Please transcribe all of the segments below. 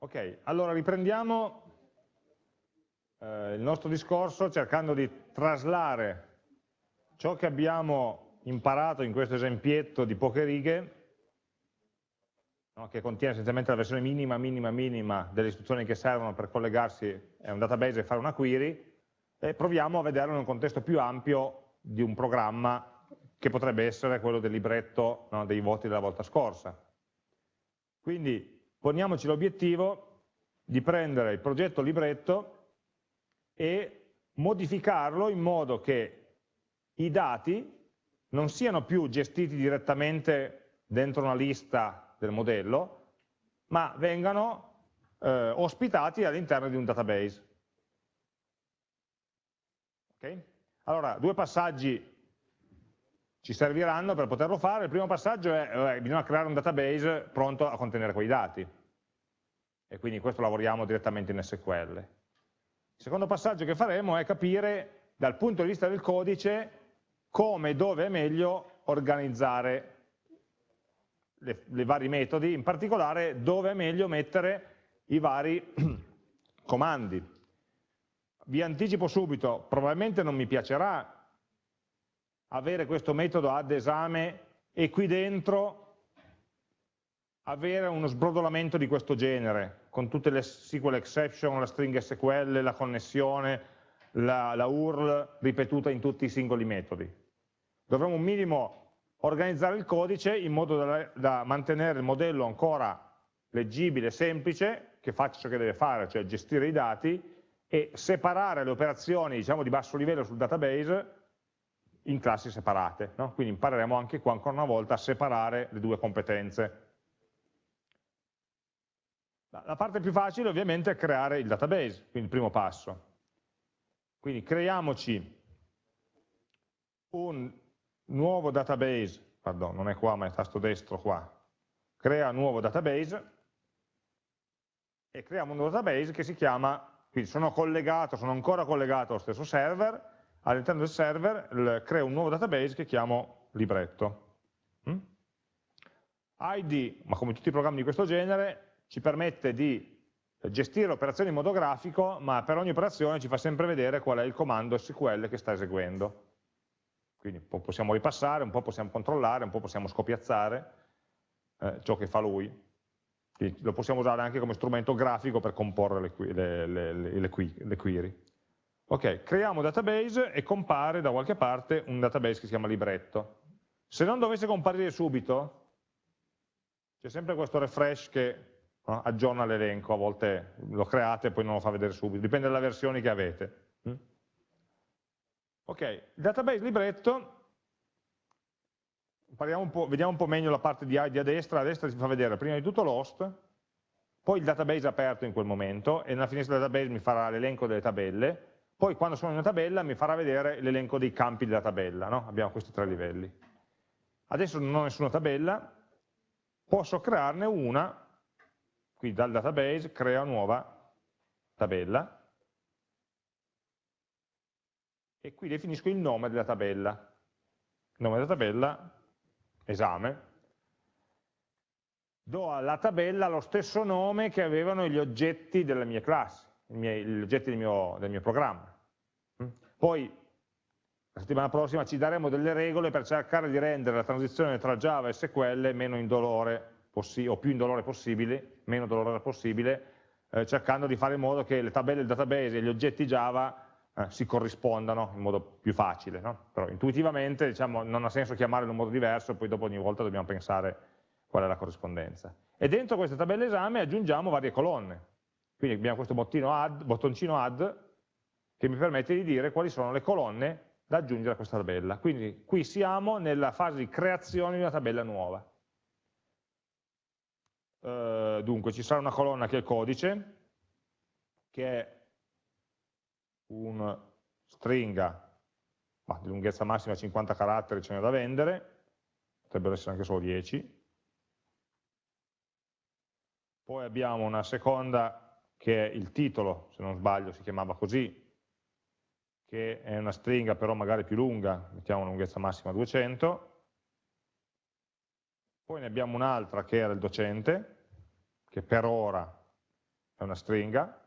Ok, allora riprendiamo eh, il nostro discorso cercando di traslare ciò che abbiamo imparato in questo esempietto di poche righe, no, che contiene essenzialmente la versione minima, minima, minima delle istruzioni che servono per collegarsi a un database e fare una query, e proviamo a vederlo in un contesto più ampio di un programma che potrebbe essere quello del libretto no, dei voti della volta scorsa. Quindi poniamoci l'obiettivo di prendere il progetto libretto e modificarlo in modo che i dati non siano più gestiti direttamente dentro una lista del modello, ma vengano eh, ospitati all'interno di un database. Okay? Allora, due passaggi ci serviranno per poterlo fare. Il primo passaggio è eh, bisogna creare un database pronto a contenere quei dati. E quindi questo lavoriamo direttamente in SQL. Il secondo passaggio che faremo è capire dal punto di vista del codice come e dove è meglio organizzare i vari metodi, in particolare dove è meglio mettere i vari comandi. Vi anticipo subito, probabilmente non mi piacerà avere questo metodo ad esame e qui dentro avere uno sbrodolamento di questo genere, con tutte le SQL exception, la string SQL, la connessione, la, la URL ripetuta in tutti i singoli metodi. Dovremmo un minimo organizzare il codice in modo da, da mantenere il modello ancora leggibile, semplice, che faccia ciò che deve fare, cioè gestire i dati, e separare le operazioni diciamo, di basso livello sul database in classi separate. No? Quindi impareremo anche qua ancora una volta a separare le due competenze. La parte più facile ovviamente è creare il database, quindi il primo passo. Quindi creiamoci un nuovo database, pardon, non è qua ma è tasto destro qua, crea nuovo database e creiamo un nuovo database che si chiama, quindi sono collegato, sono ancora collegato allo stesso server, all'interno del server creo un nuovo database che chiamo libretto. Mm? ID, ma come tutti i programmi di questo genere, ci permette di gestire l'operazione in modo grafico, ma per ogni operazione ci fa sempre vedere qual è il comando SQL che sta eseguendo. Quindi possiamo ripassare, un po' possiamo controllare, un po' possiamo scopiazzare eh, ciò che fa lui. Quindi lo possiamo usare anche come strumento grafico per comporre le, le, le, le query. Ok, creiamo un database e compare da qualche parte un database che si chiama libretto. Se non dovesse comparire subito, c'è sempre questo refresh che no, aggiorna l'elenco, a volte lo create e poi non lo fa vedere subito, dipende dalle versioni che avete. Mm? Ok, database libretto, un vediamo un po' meglio la parte di ID a destra, a destra ci fa vedere prima di tutto l'host, poi il database aperto in quel momento e nella finestra del database mi farà l'elenco delle tabelle, poi quando sono in una tabella mi farà vedere l'elenco dei campi della tabella, no? abbiamo questi tre livelli. Adesso non ho nessuna tabella, posso crearne una, quindi dal database crea nuova tabella, e qui definisco il nome della tabella. Nome della tabella, esame, do alla tabella lo stesso nome che avevano gli oggetti delle mie classi gli oggetti del mio, del mio programma. Mm? Poi la settimana prossima ci daremo delle regole per cercare di rendere la transizione tra Java e SQL meno indolore o più indolore possibile, meno dolorosa possibile, eh, cercando di fare in modo che le tabelle del database e gli oggetti Java eh, si corrispondano in modo più facile. No? Però intuitivamente diciamo, non ha senso chiamare in un modo diverso, poi dopo ogni volta dobbiamo pensare qual è la corrispondenza. E dentro queste tabelle esame aggiungiamo varie colonne. Quindi abbiamo questo add, bottoncino add che mi permette di dire quali sono le colonne da aggiungere a questa tabella. Quindi qui siamo nella fase di creazione di una tabella nuova. Uh, dunque ci sarà una colonna che è il codice, che è una stringa ma di lunghezza massima 50 caratteri ce n'è da vendere, potrebbero essere anche solo 10. Poi abbiamo una seconda che è il titolo, se non sbaglio si chiamava così, che è una stringa però magari più lunga, mettiamo una lunghezza massima 200, poi ne abbiamo un'altra che era il docente, che per ora è una stringa,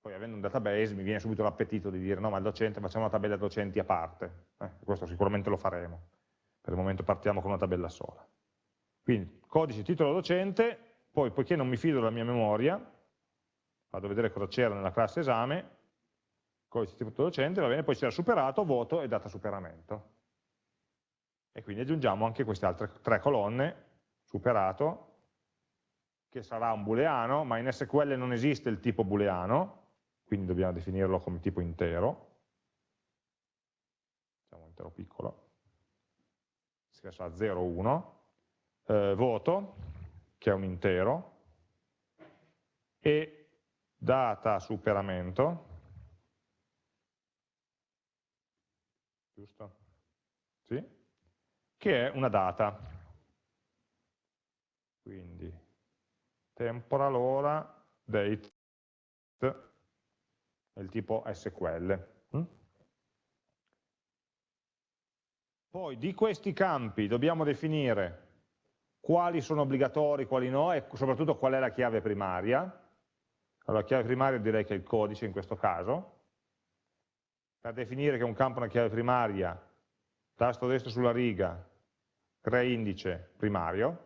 poi avendo un database mi viene subito l'appetito di dire no ma il docente facciamo una tabella docenti a parte, eh, questo sicuramente lo faremo, per il momento partiamo con una tabella sola. Quindi codice titolo docente, poi poiché non mi fido della mia memoria, vado a vedere cosa c'era nella classe esame, codice titolo docente, va bene, poi c'era superato, voto e data superamento. E quindi aggiungiamo anche queste altre tre colonne, superato, che sarà un booleano, ma in SQL non esiste il tipo booleano, quindi dobbiamo definirlo come tipo intero, diciamo intero piccolo, che sarà 0, 1, eh, voto, che è un intero, e data superamento, giusto? Che è una data. Quindi temporal ora date del tipo SQL. Mm? Poi di questi campi dobbiamo definire quali sono obbligatori, quali no e soprattutto qual è la chiave primaria. Allora, la chiave primaria direi che è il codice in questo caso. Per definire che un campo è una chiave primaria, tasto destro sulla riga, crea indice primario,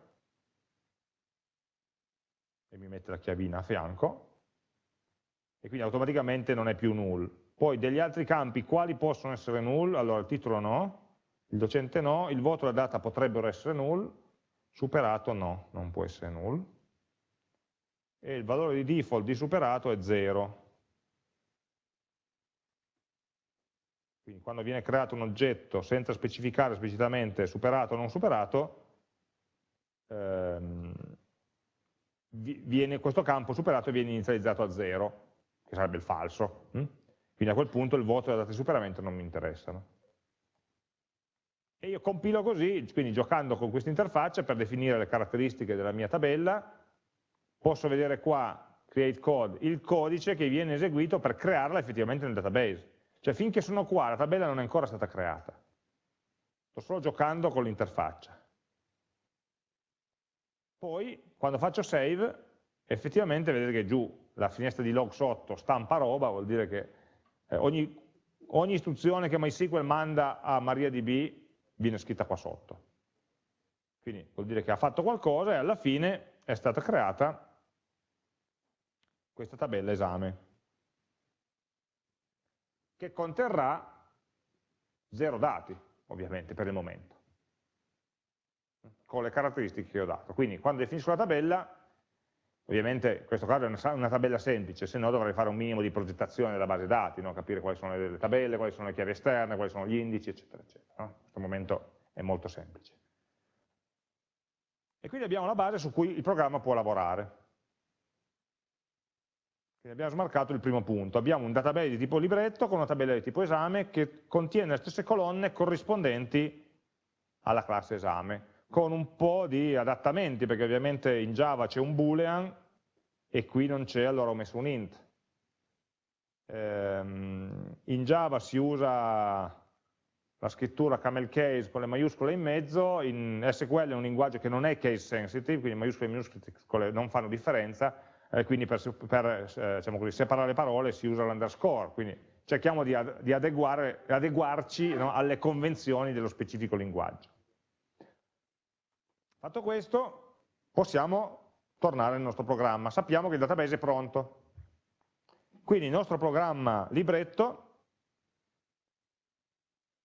e mi mette la chiavina a fianco, e quindi automaticamente non è più null. Poi degli altri campi, quali possono essere null? Allora il titolo no, il docente no, il voto e la data potrebbero essere null, superato no, non può essere null. E il valore di default di superato è 0. Quindi quando viene creato un oggetto senza specificare esplicitamente superato o non superato, ehm, viene questo campo superato viene inizializzato a 0 che sarebbe il falso. Hm? Quindi a quel punto il voto e la data di superamento non mi interessano. E io compilo così, quindi giocando con questa interfaccia per definire le caratteristiche della mia tabella, posso vedere qua, create code, il codice che viene eseguito per crearla effettivamente nel database. Cioè finché sono qua la tabella non è ancora stata creata. Sto solo giocando con l'interfaccia. Poi, quando faccio save, effettivamente vedete che giù la finestra di log sotto stampa roba, vuol dire che eh, ogni, ogni, istruzione che MySQL manda a MariaDB viene scritta qua sotto. Quindi vuol dire che ha fatto qualcosa e alla fine è stata creata questa tabella esame, che conterrà zero dati, ovviamente, per il momento, con le caratteristiche che ho dato. Quindi quando definisco la tabella Ovviamente in questo caso è una tabella semplice, se no dovrei fare un minimo di progettazione della base dati, no? capire quali sono le tabelle, quali sono le chiavi esterne, quali sono gli indici, eccetera, eccetera. No? In questo momento è molto semplice. E quindi abbiamo la base su cui il programma può lavorare. Quindi abbiamo smarcato il primo punto. Abbiamo un database di tipo libretto con una tabella di tipo esame che contiene le stesse colonne corrispondenti alla classe esame con un po' di adattamenti, perché ovviamente in Java c'è un boolean e qui non c'è, allora ho messo un int. Ehm, in Java si usa la scrittura camel case con le maiuscole in mezzo, in SQL è un linguaggio che non è case sensitive, quindi maiuscole e minuscole non fanno differenza, eh, quindi per, per diciamo così, separare le parole si usa l'underscore, quindi cerchiamo di, ad, di adeguarci no, alle convenzioni dello specifico linguaggio. Fatto questo, possiamo tornare nel nostro programma. Sappiamo che il database è pronto. Quindi il nostro programma libretto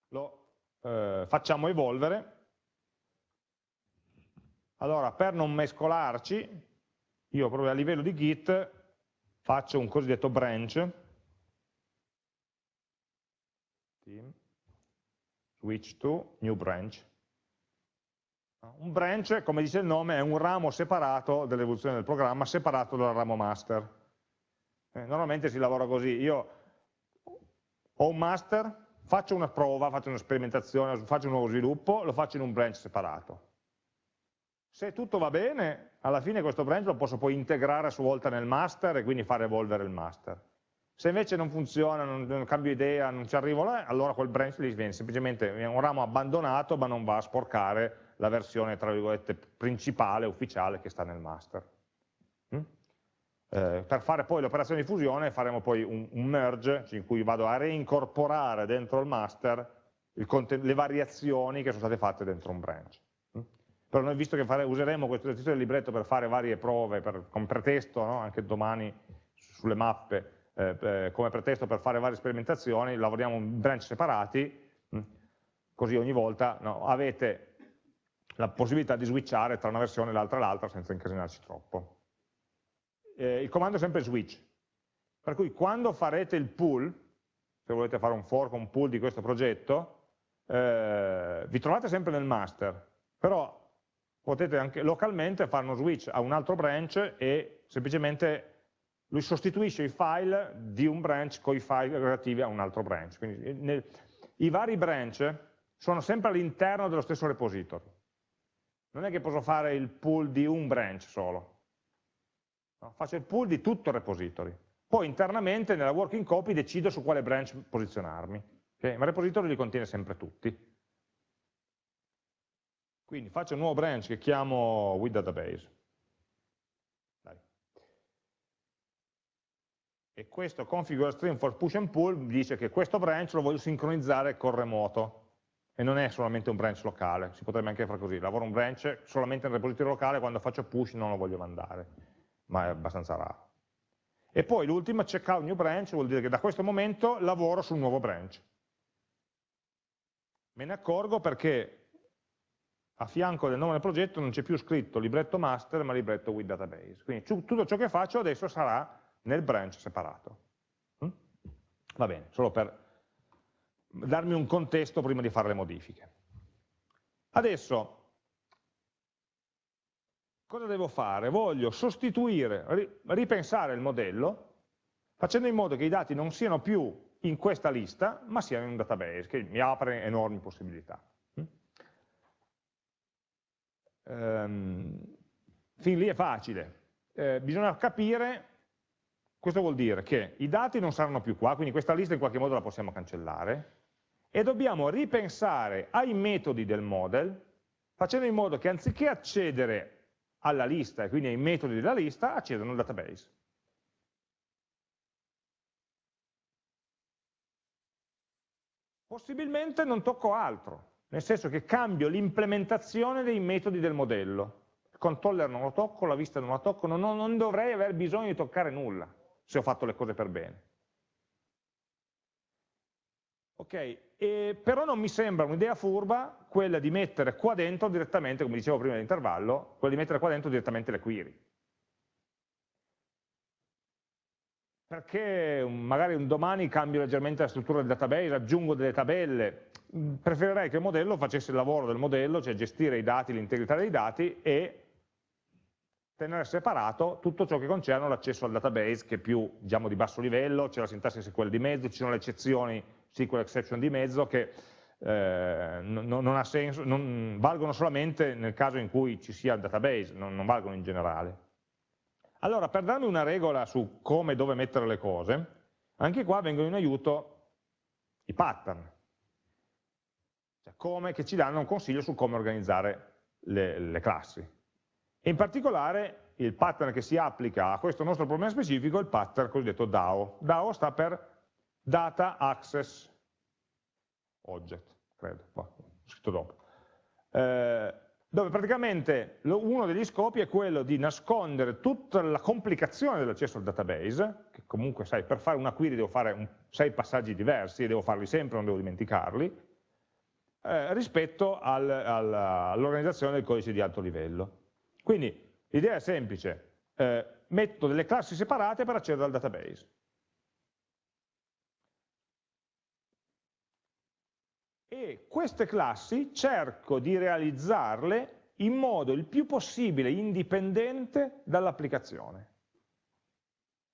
lo eh, facciamo evolvere. Allora, per non mescolarci, io proprio a livello di Git faccio un cosiddetto branch, switch to new branch, un branch, come dice il nome, è un ramo separato dell'evoluzione del programma, separato dal ramo master. Eh, normalmente si lavora così, io ho un master, faccio una prova, faccio una sperimentazione, faccio un nuovo sviluppo, lo faccio in un branch separato. Se tutto va bene, alla fine questo branch lo posso poi integrare a sua volta nel master e quindi fare evolvere il master. Se invece non funziona, non, non cambio idea, non ci arrivo là, allora quel branch lì viene semplicemente un ramo abbandonato ma non va a sporcare la versione, tra virgolette, principale, ufficiale che sta nel master. Mm? Eh, per fare poi l'operazione di fusione faremo poi un, un, merge, in cui vado a reincorporare dentro il master il le variazioni che sono state fatte dentro un branch. Però noi visto che fare, useremo questo esercizio del libretto per fare varie prove, per, come pretesto, no? anche domani sulle mappe, eh, eh, come pretesto per fare varie sperimentazioni, lavoriamo in branch separati? Mm? così ogni volta no? avete la possibilità di switchare tra una versione e l'altra e l'altra senza incasinarci troppo eh, il comando è sempre switch, per cui quando farete il pull, se volete fare un fork o un pull di questo progetto, eh, vi trovate sempre nel master, però potete anche localmente fare uno switch a un altro branch e semplicemente lui sostituisce i file di un branch con i file relativi a un altro branch. Quindi nel, i vari branch sono sempre all'interno dello stesso repository. Non è che posso fare il pull di un branch solo, No? Faccio il pull di tutto il repository. Poi internamente nella working copy decido su quale branch posizionarmi. Okay? Ma il repository li contiene sempre tutti. Quindi faccio un nuovo branch che chiamo with database. Dai. E questo configure stream for push and pull dice che questo branch lo voglio sincronizzare col remoto e non è solamente un branch locale, si potrebbe anche fare così, lavoro un branch solamente nel repository locale, quando faccio push non lo voglio mandare ma è abbastanza raro. E poi l'ultima, checkout new branch, vuol dire che da questo momento lavoro sul nuovo branch. Me ne accorgo perché a fianco del nome del progetto non c'è più scritto libretto master, ma libretto with database. Quindi tutto ciò che faccio adesso sarà nel branch separato. Mm? Va bene, solo per darmi un contesto prima di fare le modifiche. Adesso cosa devo fare? Voglio sostituire, ripensare il modello, facendo in modo che i dati non siano più in questa lista, ma siano in un database, che mi apre enormi possibilità. Um, fin lì è facile. Eh, bisogna capire, questo vuol dire che i dati non saranno più qua, quindi questa lista in qualche modo la possiamo cancellare, e dobbiamo ripensare ai metodi del model, facendo in modo che anziché accedere alla lista e quindi ai metodi della lista accedono al database. Possibilmente non tocco altro, nel senso che cambio l'implementazione dei metodi del modello. Il controller non lo tocco, la vista non la tocco, non, non dovrei aver bisogno di toccare nulla se ho fatto le cose per bene. Ok, e però non mi sembra un'idea furba quella di mettere qua dentro direttamente, come dicevo prima dell'intervallo, quella di mettere qua dentro direttamente le query. Perché magari un domani cambio leggermente la struttura del database, aggiungo delle tabelle, preferirei che il modello facesse il lavoro del modello, cioè gestire i dati, l'integrità dei dati e tenere separato tutto ciò che concerne l'accesso al database che è più diciamo, di basso livello, c'è la sintassi SQL di mezzo, ci sono le eccezioni SQL exception di mezzo che eh, non, non, senso, non, valgono solamente nel caso in cui ci sia il database, non, non valgono in generale. Allora, per darmi una regola su come e dove mettere le cose, anche qua vengono in aiuto i pattern, cioè come, che ci danno un consiglio su come organizzare le, le classi. E in particolare il pattern che si applica a questo nostro problema specifico è il pattern cosiddetto DAO. DAO sta per data access object, credo, ho scritto dopo, eh, dove praticamente uno degli scopi è quello di nascondere tutta la complicazione dell'accesso al database, che comunque sai, per fare una query devo fare un, sei passaggi diversi, e devo farli sempre, non devo dimenticarli, eh, rispetto al, al, all'organizzazione del codice di alto livello. Quindi l'idea è semplice, eh, metto delle classi separate per accedere al database. E queste classi cerco di realizzarle in modo il più possibile indipendente dall'applicazione.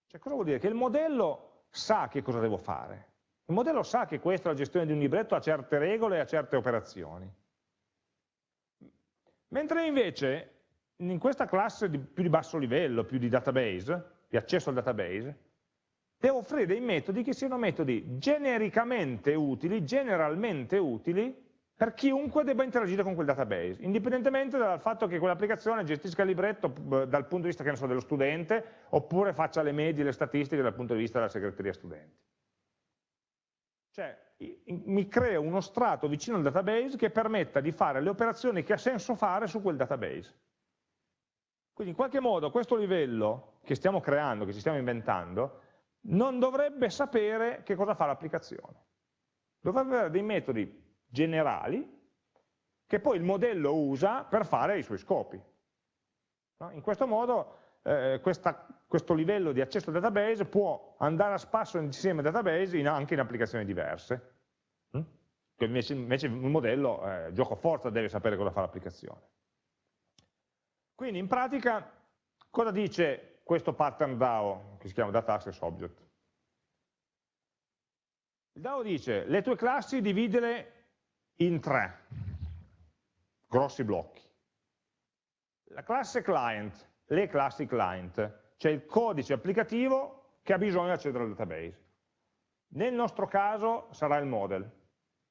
Cioè cosa vuol dire? Che il modello sa che cosa devo fare. Il modello sa che questa è la gestione di un libretto, ha certe regole e ha certe operazioni. Mentre invece in questa classe di più di basso livello, più di database, di accesso al database, devo offrire dei metodi che siano metodi genericamente utili, generalmente utili, per chiunque debba interagire con quel database, indipendentemente dal fatto che quell'applicazione gestisca il libretto dal punto di vista so, dello studente, oppure faccia le medie, le statistiche dal punto di vista della segreteria studenti. Cioè, mi creo uno strato vicino al database che permetta di fare le operazioni che ha senso fare su quel database. Quindi in qualche modo questo livello che stiamo creando, che ci stiamo inventando, non dovrebbe sapere che cosa fa l'applicazione. Dovrebbe avere dei metodi generali che poi il modello usa per fare i suoi scopi. No? In questo modo eh, questa, questo livello di accesso al database può andare a spasso insieme al database in, anche in applicazioni diverse. Hm? Invece, invece, il modello, eh, gioco forza, deve sapere cosa fa l'applicazione. Quindi in pratica cosa dice questo pattern DAO, che si chiama Data Access Object? Il DAO dice, le tue classi dividele in tre grossi blocchi. La classe client, le classi client, cioè il codice applicativo che ha bisogno di accedere al database. Nel nostro caso sarà il model.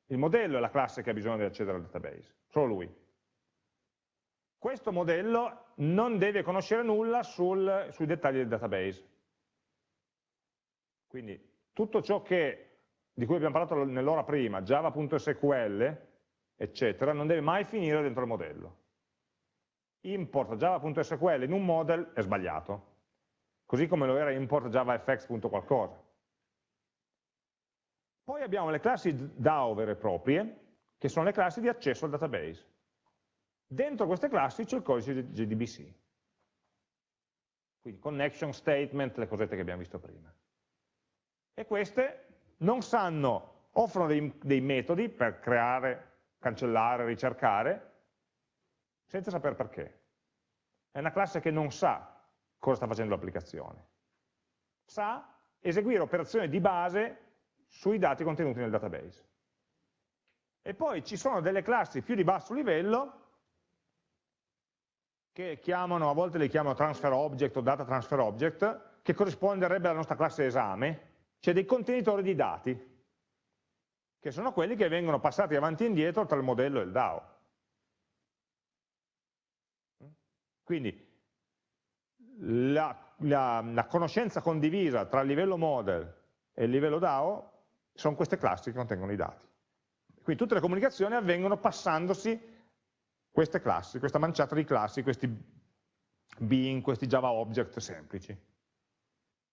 Il modello è la classe che ha bisogno di accedere al database, solo lui. Questo modello non deve conoscere nulla sul, sui dettagli del database. Quindi tutto ciò che di cui abbiamo parlato nell'ora prima, java.sql, eccetera, non deve mai finire dentro il modello. Import java.sql in un model è sbagliato, così come lo era import javafx.qualcosa. Poi abbiamo le classi DAO vere e proprie, che sono le classi di accesso al database. Dentro queste classi c'è il codice JDBC. Quindi connection statement, le cosette che abbiamo visto prima. E queste non sanno, offrono dei, dei metodi per creare, cancellare, ricercare, senza sapere perché. È una classe che non sa cosa sta facendo l'applicazione. Sa eseguire operazioni di base sui dati contenuti nel database. E poi ci sono delle classi più di basso livello che chiamano, a volte le chiamano transfer object o data transfer object, che corrisponderebbe alla nostra classe esame, c'è dei contenitori di dati, che sono quelli che vengono passati avanti e indietro tra il modello e il DAO. Quindi la, la, la conoscenza condivisa tra il livello model e il livello DAO sono queste classi che contengono i dati. Quindi tutte le comunicazioni avvengono passandosi queste classi, questa manciata di classi, questi bean, questi Java object semplici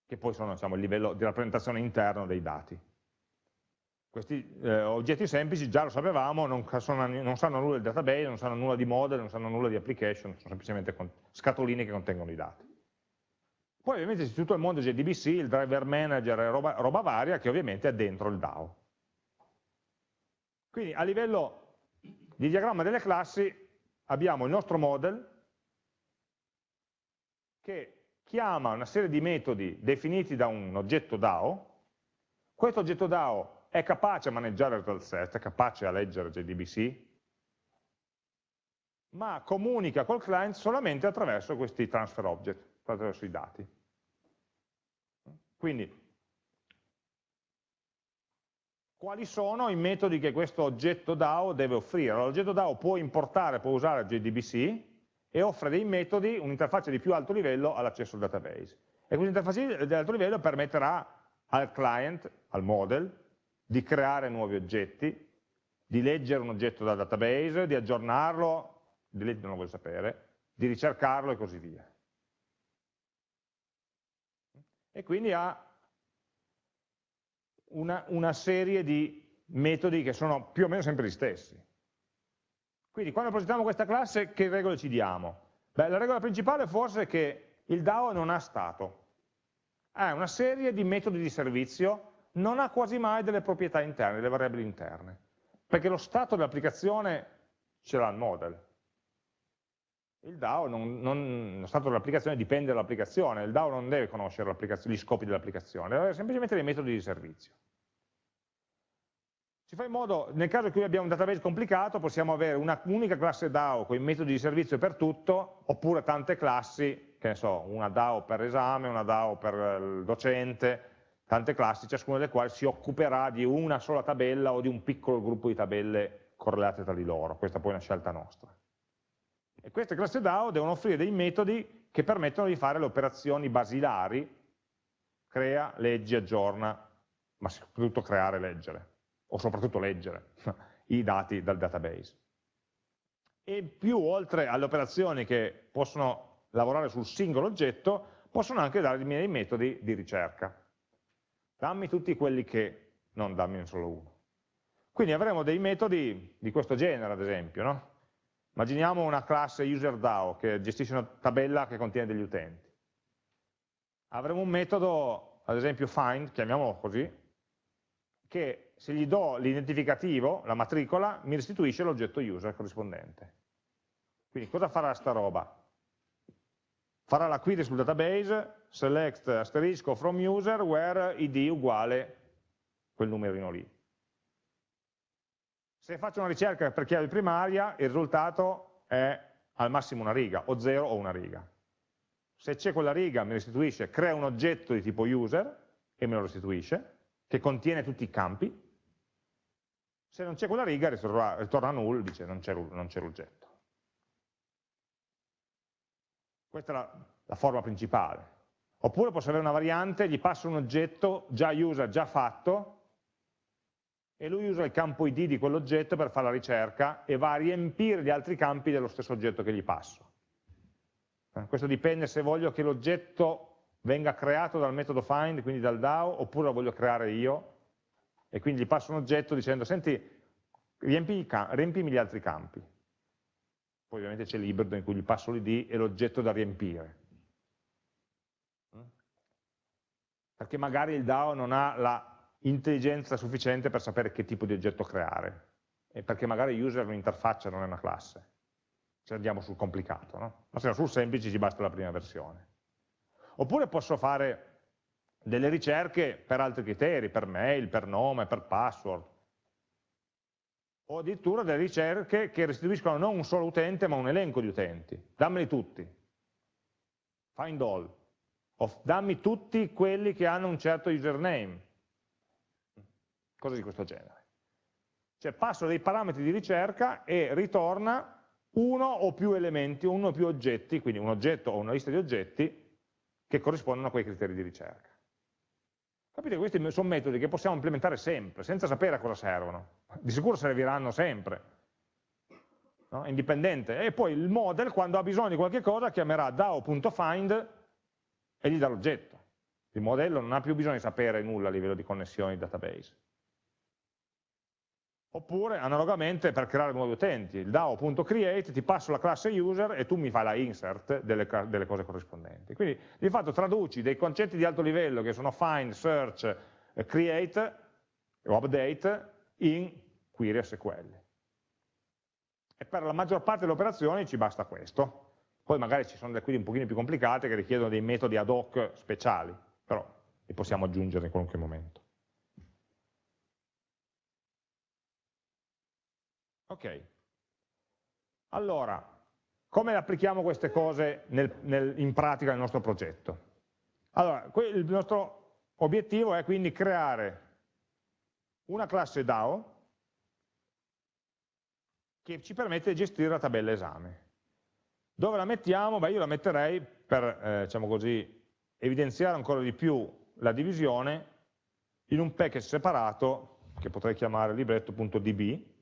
che poi sono diciamo, il livello di rappresentazione interno dei dati. Questi eh, oggetti semplici già lo sapevamo, non, sono, non, sanno nulla del database, non sanno nulla di model, non sanno nulla di application, sono semplicemente scatoline che contengono i dati. Poi ovviamente c'è tutto il mondo JDBC, il driver manager roba, roba varia che ovviamente è dentro il DAO. Quindi a livello di diagramma delle classi abbiamo il nostro model che chiama una serie di metodi definiti da un oggetto DAO, questo oggetto DAO è capace a maneggiare il result set, è capace a leggere JDBC, ma comunica col client solamente attraverso questi transfer object, attraverso i dati. Quindi, quali sono i metodi che questo oggetto DAO deve offrire? L'oggetto DAO può importare, può usare JDBC, e offre dei metodi, un'interfaccia di più alto livello all'accesso al database. E questa interfaccia di alto livello permetterà al client, al model, di creare nuovi oggetti, di leggere un oggetto dal database, di aggiornarlo, di leggere non lo vuole sapere, di ricercarlo e così via. E quindi ha una, una serie di metodi che sono più o meno sempre gli stessi. Quindi quando progettiamo questa classe che regole ci diamo? Beh, la regola principale forse è che il DAO non ha stato, ha una serie di metodi di servizio, non ha quasi mai delle proprietà interne, delle variabili interne, perché lo stato dell'applicazione ce l'ha il model. Il DAO, non, non, lo stato dell'applicazione dipende dall'applicazione, il DAO non deve conoscere gli scopi dell'applicazione, deve avere semplicemente dei metodi di servizio. Si fa in modo, nel caso in cui abbiamo un database complicato, possiamo avere una unica classe DAO con i metodi di servizio per tutto, oppure tante classi, che ne so, una DAO per esame, una DAO per il docente, tante classi, ciascuna delle quali si occuperà di una sola tabella o di un piccolo gruppo di tabelle correlate tra di loro, questa poi è una scelta nostra. E queste classi DAO devono offrire dei metodi che permettono di fare le operazioni basilari, crea, leggi, aggiorna, ma soprattutto creare e leggere, o soprattutto leggere i dati dal database. E più, oltre alle operazioni che possono lavorare sul singolo oggetto, possono anche darmi dei metodi di ricerca. Dammi tutti quelli che, non dammi solo uno. Quindi avremo dei metodi di questo genere, ad esempio. No? Immaginiamo una classe userDAO che gestisce una tabella che contiene degli utenti. Avremo un metodo, ad esempio find, chiamiamolo così, che se gli do l'identificativo, la matricola, mi restituisce l'oggetto user corrispondente. Quindi cosa farà sta roba? Farà la query sul database, select asterisco from user where id uguale quel numerino lì. Se faccio una ricerca per chiave primaria, il risultato è al massimo una riga, o 0 o una riga. Se c'è quella riga mi restituisce, crea un oggetto di tipo user e me lo restituisce, che contiene tutti i campi, se non c'è quella riga ritorna, ritorna null, dice non c'è l'oggetto. Questa è la, la forma principale. Oppure posso avere una variante, gli passo un oggetto già user, già fatto, e lui usa il campo id di quell'oggetto per fare la ricerca e va a riempire gli altri campi dello stesso oggetto che gli passo. Eh, questo dipende se voglio che l'oggetto venga creato dal metodo find, quindi dal DAO, oppure lo voglio creare io, e quindi gli passo un oggetto dicendo, senti, riempi riempimi gli altri campi. Poi ovviamente c'è l'ibrido in cui gli passo l'id e l'oggetto da riempire. Perché magari il DAO non ha la intelligenza sufficiente per sapere che tipo di oggetto creare, e perché magari user è un'interfaccia, non è una classe. Se andiamo sul complicato, no? Ma se no sul semplice ci basta la prima versione. Oppure posso fare delle ricerche per altri criteri, per mail, per nome, per password, o addirittura delle ricerche che restituiscono non un solo utente ma un elenco di utenti, dammeli tutti, find all, o dammi tutti quelli che hanno un certo username, cose di questo genere. Cioè passo dei parametri di ricerca e ritorna uno o più elementi, uno o più oggetti, quindi un oggetto o una lista di oggetti che corrispondono a quei criteri di ricerca. Capite che questi sono metodi che possiamo implementare sempre, senza sapere a cosa servono. Di sicuro serviranno sempre, no? indipendente. E poi il model, quando ha bisogno di qualche cosa, chiamerà DAO.find e gli dà l'oggetto. Il modello non ha più bisogno di sapere nulla a livello di connessioni database. Oppure, analogamente, per creare nuovi utenti, il DAO.create, ti passo la classe user e tu mi fai la insert delle, delle, cose corrispondenti. Quindi, di fatto, traduci dei concetti di alto livello che sono find, search, eh, create o update in query SQL. E per la maggior parte delle operazioni ci basta questo. Poi magari ci sono delle query un pochino più complicate che richiedono dei metodi ad hoc speciali, però li possiamo aggiungere in qualunque momento. Ok. Allora, come applichiamo queste cose nel, nel, in pratica nel nostro progetto? Allora, il nostro obiettivo è quindi creare una classe DAO che ci permette di gestire la tabella esame. Dove la mettiamo? Beh, io la metterei per, eh, diciamo così, evidenziare ancora di più la divisione in un package separato che potrei chiamare libretto.db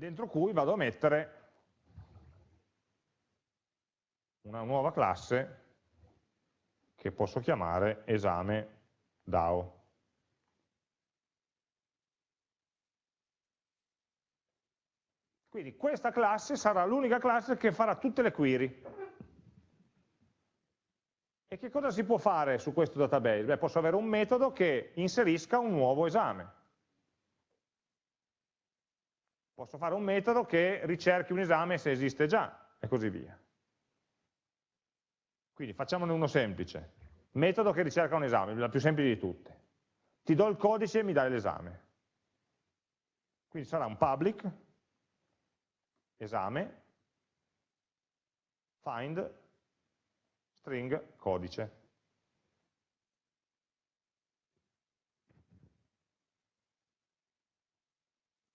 dentro cui vado a mettere una nuova classe che posso chiamare esame DAO. Quindi questa classe sarà l'unica classe che farà tutte le query. E che cosa si può fare su questo database? Beh, posso avere un metodo che inserisca un nuovo esame. Posso fare un metodo che ricerchi un esame se esiste già, e così via. Quindi facciamone uno semplice. Metodo che ricerca un esame, la più semplice di tutte. Ti do il codice e mi dai l'esame. Quindi sarà un public, esame, find, string, codice.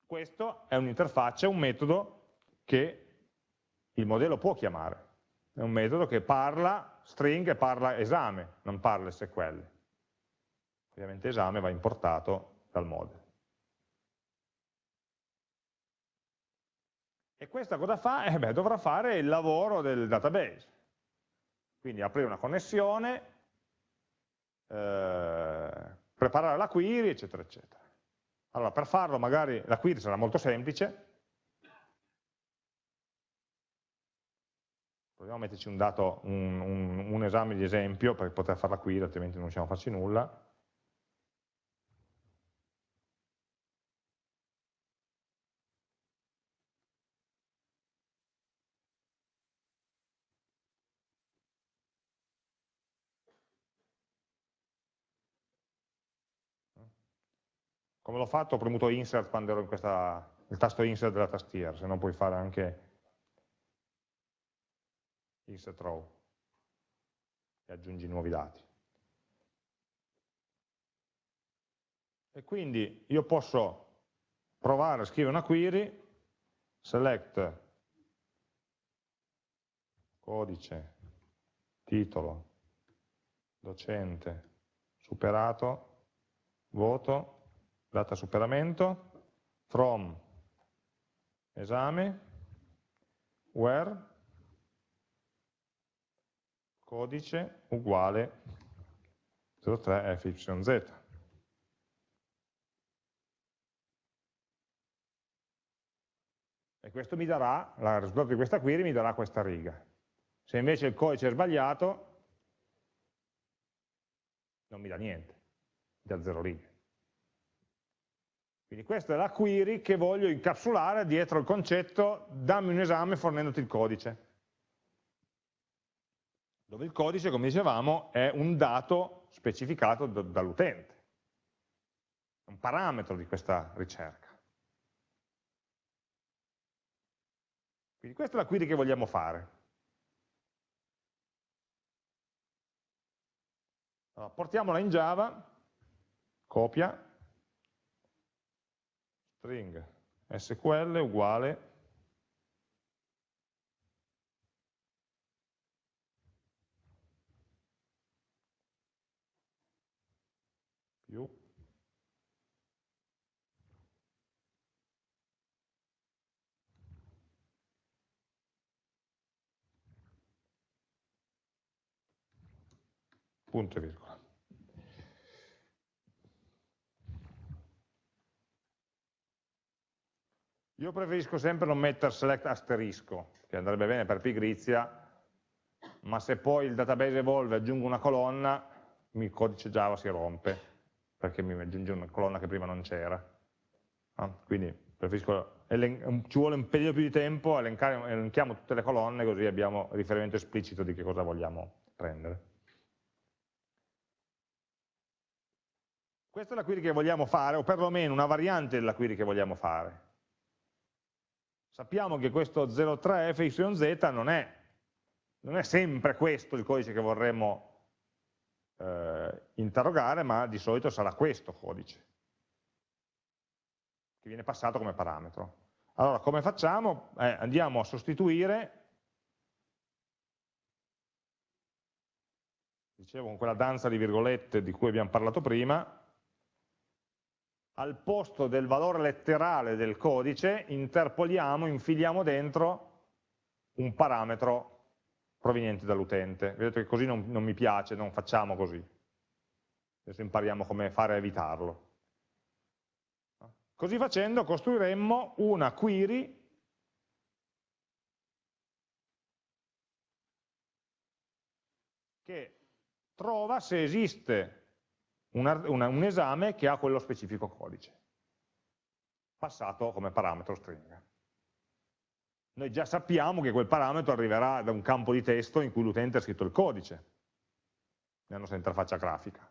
Questo è un'interfaccia, un metodo che il modello può chiamare. È un metodo che parla string e parla esame, non parla SQL. Ovviamente esame va importato dal model. E questa cosa fa? Eh beh, dovrà fare il lavoro del database. Quindi aprire una connessione, eh, preparare la query, eccetera, eccetera. Allora, per farlo magari la query sarà molto semplice, proviamo a metterci un dato, un, un, un esame di esempio per poter fare la query, altrimenti non riusciamo a farci nulla. Come l'ho fatto? Ho premuto insert quando ero in questa, il tasto insert della tastiera, se no puoi fare anche insert row e aggiungi nuovi dati. E quindi io posso provare a scrivere una query, select codice, titolo, docente, superato, voto, data superamento, from esame, where codice uguale 03 fyz. E questo mi darà, il risultato di questa query mi darà questa riga. Se invece il codice è sbagliato, non mi dà niente, mi dà zero righe. Quindi questa è la query che voglio incapsulare dietro il concetto dammi un esame fornendoti il codice. Dove il codice, come dicevamo, è un dato specificato dall'utente, un parametro di questa ricerca. Quindi questa è la query che vogliamo fare. Allora, portiamola in Java, copia, string sql uguale più punto e virgola. Io preferisco sempre non mettere select asterisco, che andrebbe bene per pigrizia, ma se poi il database evolve e aggiungo una colonna, il codice Java si rompe, perché mi aggiunge una colonna che prima non c'era. Ah, quindi preferisco, ci vuole un periodo più di tempo, elenchiamo tutte le colonne così abbiamo riferimento esplicito di che cosa vogliamo prendere. Questa è la query che vogliamo fare, o perlomeno una variante della query che vogliamo fare. Sappiamo che questo 03fyz non è, non è sempre questo il codice che vorremmo eh, interrogare, ma di solito sarà questo codice, che viene passato come parametro. Allora, come facciamo? Eh, andiamo a sostituire, dicevo con quella danza di virgolette di cui abbiamo parlato prima, al posto del valore letterale del codice interpoliamo, infiliamo dentro un parametro proveniente dall'utente. Vedete che così non, non, mi piace, non facciamo così. Adesso impariamo come fare a evitarlo. Così facendo costruiremmo una query che trova se esiste una, una, un esame che ha quello specifico codice, passato come parametro string. Noi già sappiamo che quel parametro arriverà da un campo di testo in cui l'utente ha scritto il codice, nella nostra interfaccia grafica.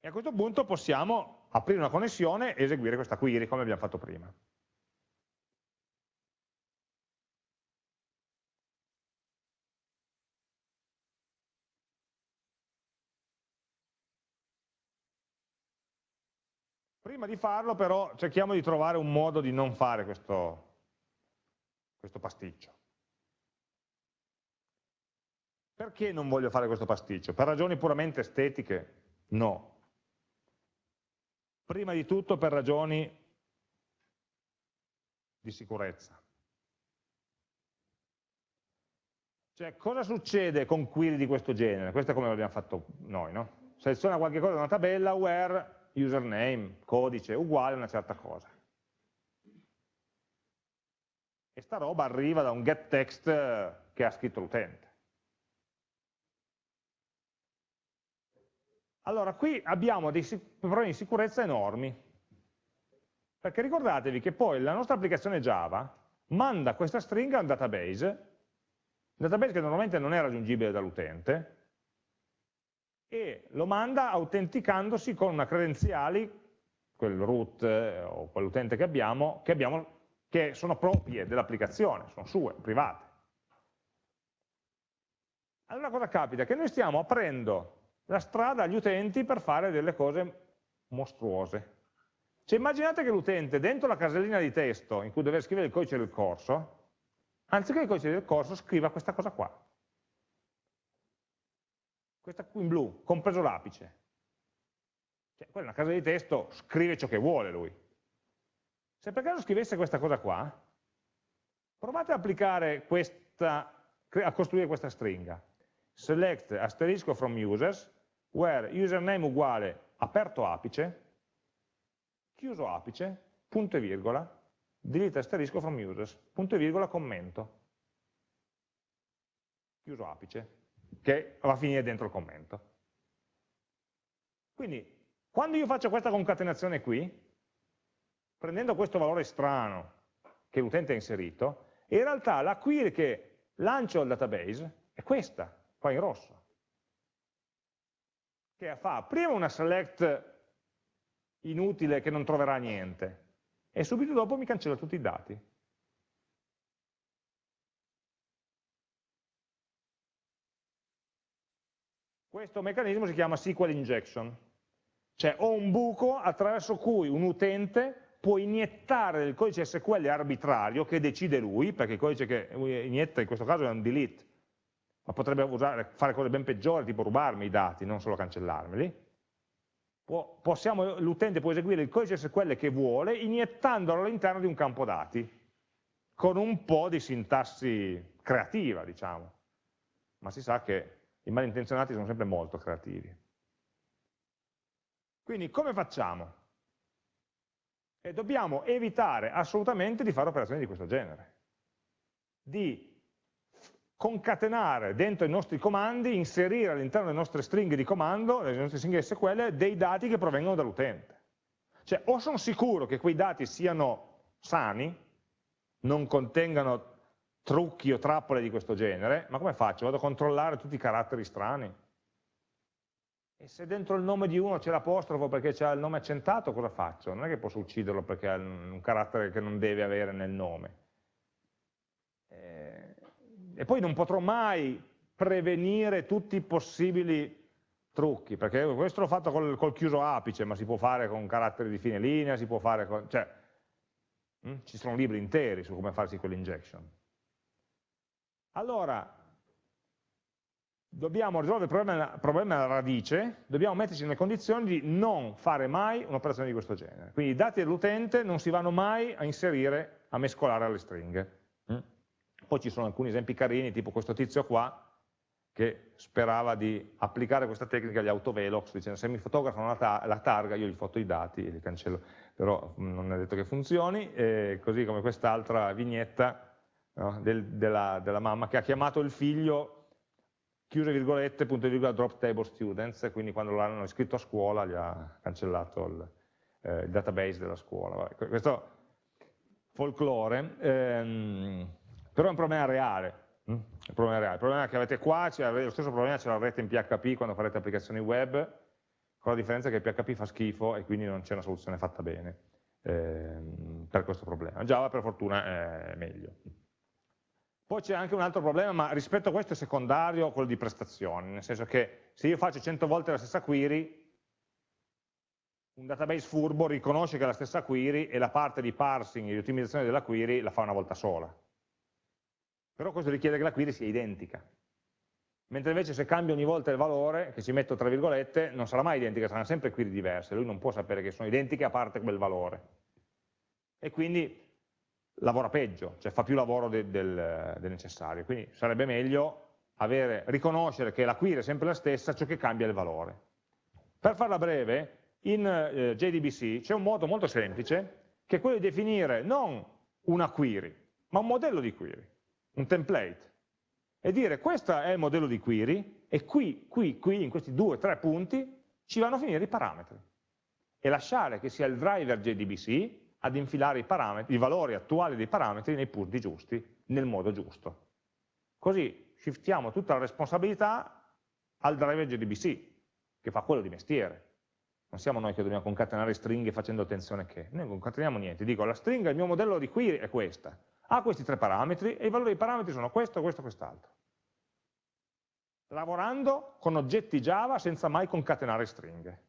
E a questo punto possiamo aprire una connessione e eseguire questa query come abbiamo fatto prima. Prima di farlo però cerchiamo di trovare un modo di non fare questo, questo pasticcio. Perché non voglio fare questo pasticcio? Per ragioni puramente estetiche? No. Prima di tutto per ragioni di sicurezza. Cioè, cosa succede con query di questo genere? Questo è come l'abbiamo fatto noi, no? Seleziona qualche cosa da una tabella, where, username, codice, uguale a una certa cosa. E sta roba arriva da un getText che ha scritto l'utente. Allora, qui abbiamo dei problemi di sicurezza enormi, perché ricordatevi che poi la nostra applicazione Java manda questa stringa a un database, un database che normalmente non è raggiungibile dall'utente, e lo manda autenticandosi con una credenziali, quel root eh, o quell'utente che abbiamo, che abbiamo, che sono proprie dell'applicazione, sono sue, private. Allora cosa capita? Che noi stiamo aprendo la strada agli utenti per fare delle cose mostruose. Cioè immaginate che l'utente dentro la casellina di testo in cui deve scrivere il codice del corso, anziché il codice del corso scriva questa cosa qua. Questa qui in blu, compreso l'apice. Cioè, quella è una casa di testo, scrive ciò che vuole lui. Se per caso scrivesse questa cosa qua, provate ad applicare questa, a costruire questa stringa. Select asterisco from users where username uguale aperto apice, chiuso apice, punto e virgola, delete asterisco from users, punto e virgola commento, chiuso apice, che va a finire dentro il commento. Quindi, quando io faccio questa concatenazione qui, prendendo questo valore strano che l'utente ha inserito, in realtà la query che lancio al database è questa, qua in rosso che fa prima una select inutile che non troverà niente e subito dopo mi cancella tutti i dati. Questo meccanismo si chiama SQL injection, cioè ho un buco attraverso cui un utente può iniettare del codice SQL arbitrario che decide lui, perché il codice che inietta in questo caso è un delete, ma potrebbe usare, fare cose ben peggiori, tipo rubarmi i dati, non solo cancellarmeli. L'utente può eseguire il codice SQL che vuole, iniettandolo all'interno di un campo dati, con un po' di sintassi creativa, diciamo. Ma si sa che i malintenzionati sono sempre molto creativi. Quindi come facciamo? E dobbiamo evitare assolutamente di fare operazioni di questo genere. Di concatenare dentro i nostri comandi, inserire all'interno delle nostre stringhe di comando, delle nostre stringhe SQL, dei dati che provengono dall'utente. Cioè o sono sicuro che quei dati siano sani, non contengano trucchi o trappole di questo genere, ma come faccio? Vado a controllare tutti i caratteri strani? E se dentro il nome di uno c'è l'apostrofo perché c'è il nome accentato, cosa faccio? Non è che posso ucciderlo perché ha un carattere che non deve avere nel nome. Eh, e poi non potrò mai prevenire tutti i possibili trucchi, perché questo l'ho fatto col, col, chiuso apice, ma si può fare con caratteri di fine linea, si può fare con... Cioè, mh, hm, ci sono libri interi su come fare SQL injection. Allora, dobbiamo risolvere il problema, problema alla radice, dobbiamo metterci nelle condizioni di non fare mai un'operazione di questo genere. Quindi i dati dell'utente non si vanno mai a inserire, a mescolare alle stringhe. Poi ci sono alcuni esempi carini, tipo questo tizio qua, che sperava di applicare questa tecnica agli autovelox, dicendo se mi fotografano la, ta la targa io gli foto i dati e li cancello, però mm, non è detto che funzioni, e così come quest'altra vignetta no, del, della, della, mamma che ha chiamato il figlio chiuse virgolette, punto virgola, drop table students, quindi quando l'hanno iscritto a scuola gli ha cancellato il, eh, il database della scuola. Questo folklore. Ehm, però è un problema reale. Mm? Il problema, reale. il problema che avete qua, lo stesso problema ce l'avrete in PHP quando farete applicazioni web, con la differenza che PHP fa schifo e quindi non c'è una soluzione fatta bene eh, per questo problema. Java per fortuna è meglio. Poi c'è anche un altro problema, ma rispetto a questo è secondario, quello di prestazioni, nel senso che se io faccio 100 volte la stessa query, un database furbo riconosce che è la stessa query e la parte di parsing e di ottimizzazione della query la fa una volta sola. Però questo richiede che la query sia identica. Mentre invece se cambio ogni volta il valore, che ci metto tra virgolette, non sarà mai identica, saranno sempre query diverse, lui non può sapere che sono identiche a parte quel valore. E quindi lavora peggio, cioè fa più lavoro de, del, del, necessario. Quindi sarebbe meglio avere, riconoscere che la query è sempre la stessa, ciò che cambia è il valore. Per farla breve, in eh, JDBC c'è un modo molto semplice, che è quello di definire non una query, ma un modello di query, un template, e dire questo è il modello di query, e qui, qui, qui, in questi due o tre punti, ci vanno a finire i parametri. E lasciare che sia il driver JDBC ad infilare i, i valori attuali dei parametri nei punti giusti, nel modo giusto. Così shiftiamo tutta la responsabilità al driver JDBC, che fa quello di mestiere. Non siamo noi che dobbiamo concatenare stringhe facendo attenzione che. Noi non concateniamo niente. Dico, la stringa, il mio modello di query è questa. Ha questi tre parametri e i valori dei parametri sono questo, questo, quest'altro. Lavorando con oggetti Java senza mai concatenare stringhe.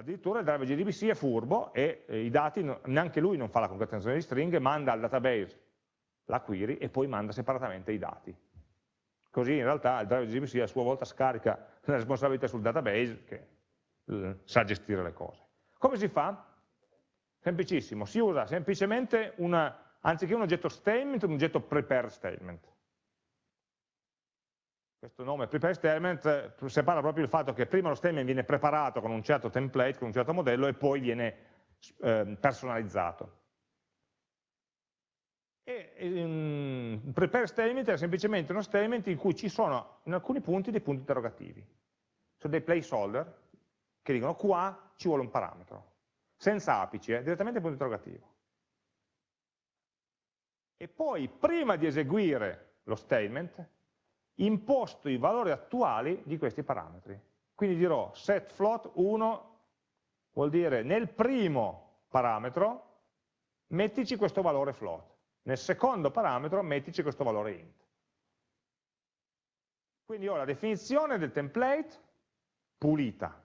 Addirittura il driver JDBC è furbo e eh, i dati, neanche lui non fa la concatenazione di stringhe, manda al database la query e poi manda separatamente i dati. Così in realtà il driver JDBC a sua volta scarica la responsabilità sul database che eh, sa gestire le cose. Come si fa? Semplicissimo, si usa semplicemente una, anziché un oggetto statement, un oggetto prepare statement questo nome prepare statement eh, separa proprio il fatto che prima lo statement viene preparato con un certo template, con un certo modello e poi viene eh, personalizzato. E, um, prepare statement è semplicemente uno statement in cui ci sono in alcuni punti dei punti interrogativi. Sono dei placeholder che dicono qua ci vuole un parametro, senza apice, eh, direttamente punto interrogativo. E poi prima di eseguire lo statement imposto i valori attuali di questi parametri. Quindi dirò set float 1 vuol dire nel primo parametro mettici questo valore float, nel secondo parametro mettici questo valore int. Quindi ho la definizione del template pulita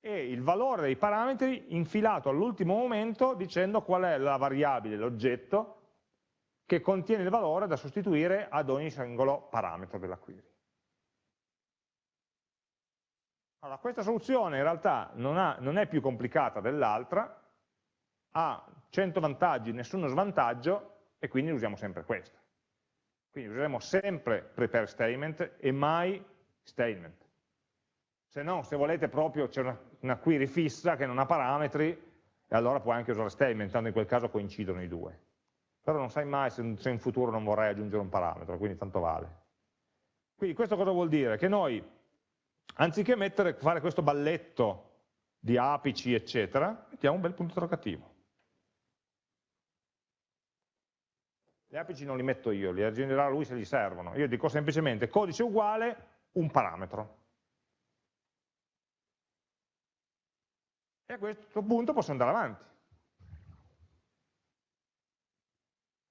e il valore dei parametri infilato all'ultimo momento dicendo qual è la variabile, l'oggetto che contiene il valore da sostituire ad ogni singolo parametro della query. Allora, questa soluzione in realtà non, ha, non è più complicata dell'altra, ha 100 vantaggi, nessuno svantaggio, e quindi usiamo sempre questa. Quindi useremo sempre prepare statement e mai statement. Se no, se volete proprio, c'è una, una query fissa che non ha parametri, e allora puoi anche usare statement, tanto in quel caso coincidono i due però non sai mai se, se in futuro non vorrai aggiungere un parametro, quindi tanto vale. Quindi questo cosa vuol dire? Che noi, anziché mettere, fare questo balletto di apici, eccetera, mettiamo un bel punto interrogativo. Gli apici non li metto io, li aggiungerà lui se gli servono. Io dico semplicemente codice uguale un parametro. E a questo punto posso andare avanti.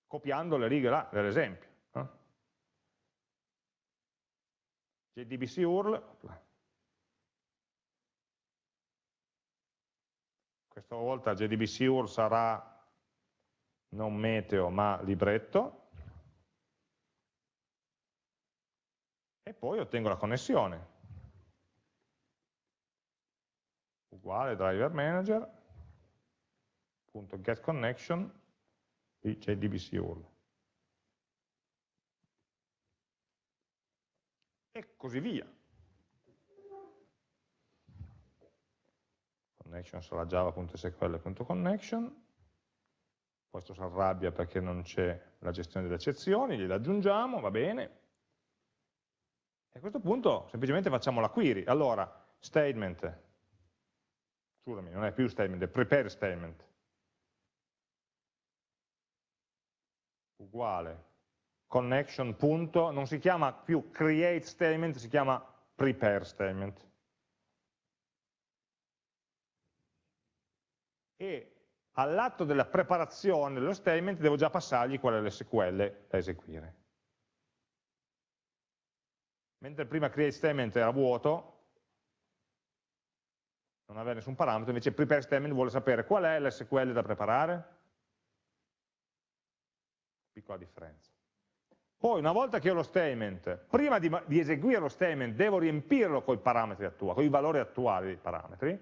Copiando le righe là dell'esempio. No? JDBC URL, questa volta JDBC URL sarà non meteo ma libretto, e poi ottengo la connessione. Uguale driver manager, punto get connection, c'è DBC URL. E così via. Connection sarà java.sql.connection, questo si arrabbia perché non c'è la gestione delle eccezioni, gliela aggiungiamo, va bene. E a questo punto semplicemente facciamo la query. Allora, statement, scusami, non è più statement, è prepare statement, uguale connection punto, non si chiama più create statement, si chiama prepare statement. E all'atto della preparazione dello statement devo già passargli qual è l'SQL da eseguire. Mentre prima create statement era vuoto, non avere nessun parametro, invece prepare statement vuole sapere qual è l'SQL da preparare. Piccola differenza. Poi una volta che ho lo statement, prima di, di eseguire lo statement devo riempirlo con i parametri attuali, con i valori attuali dei parametri,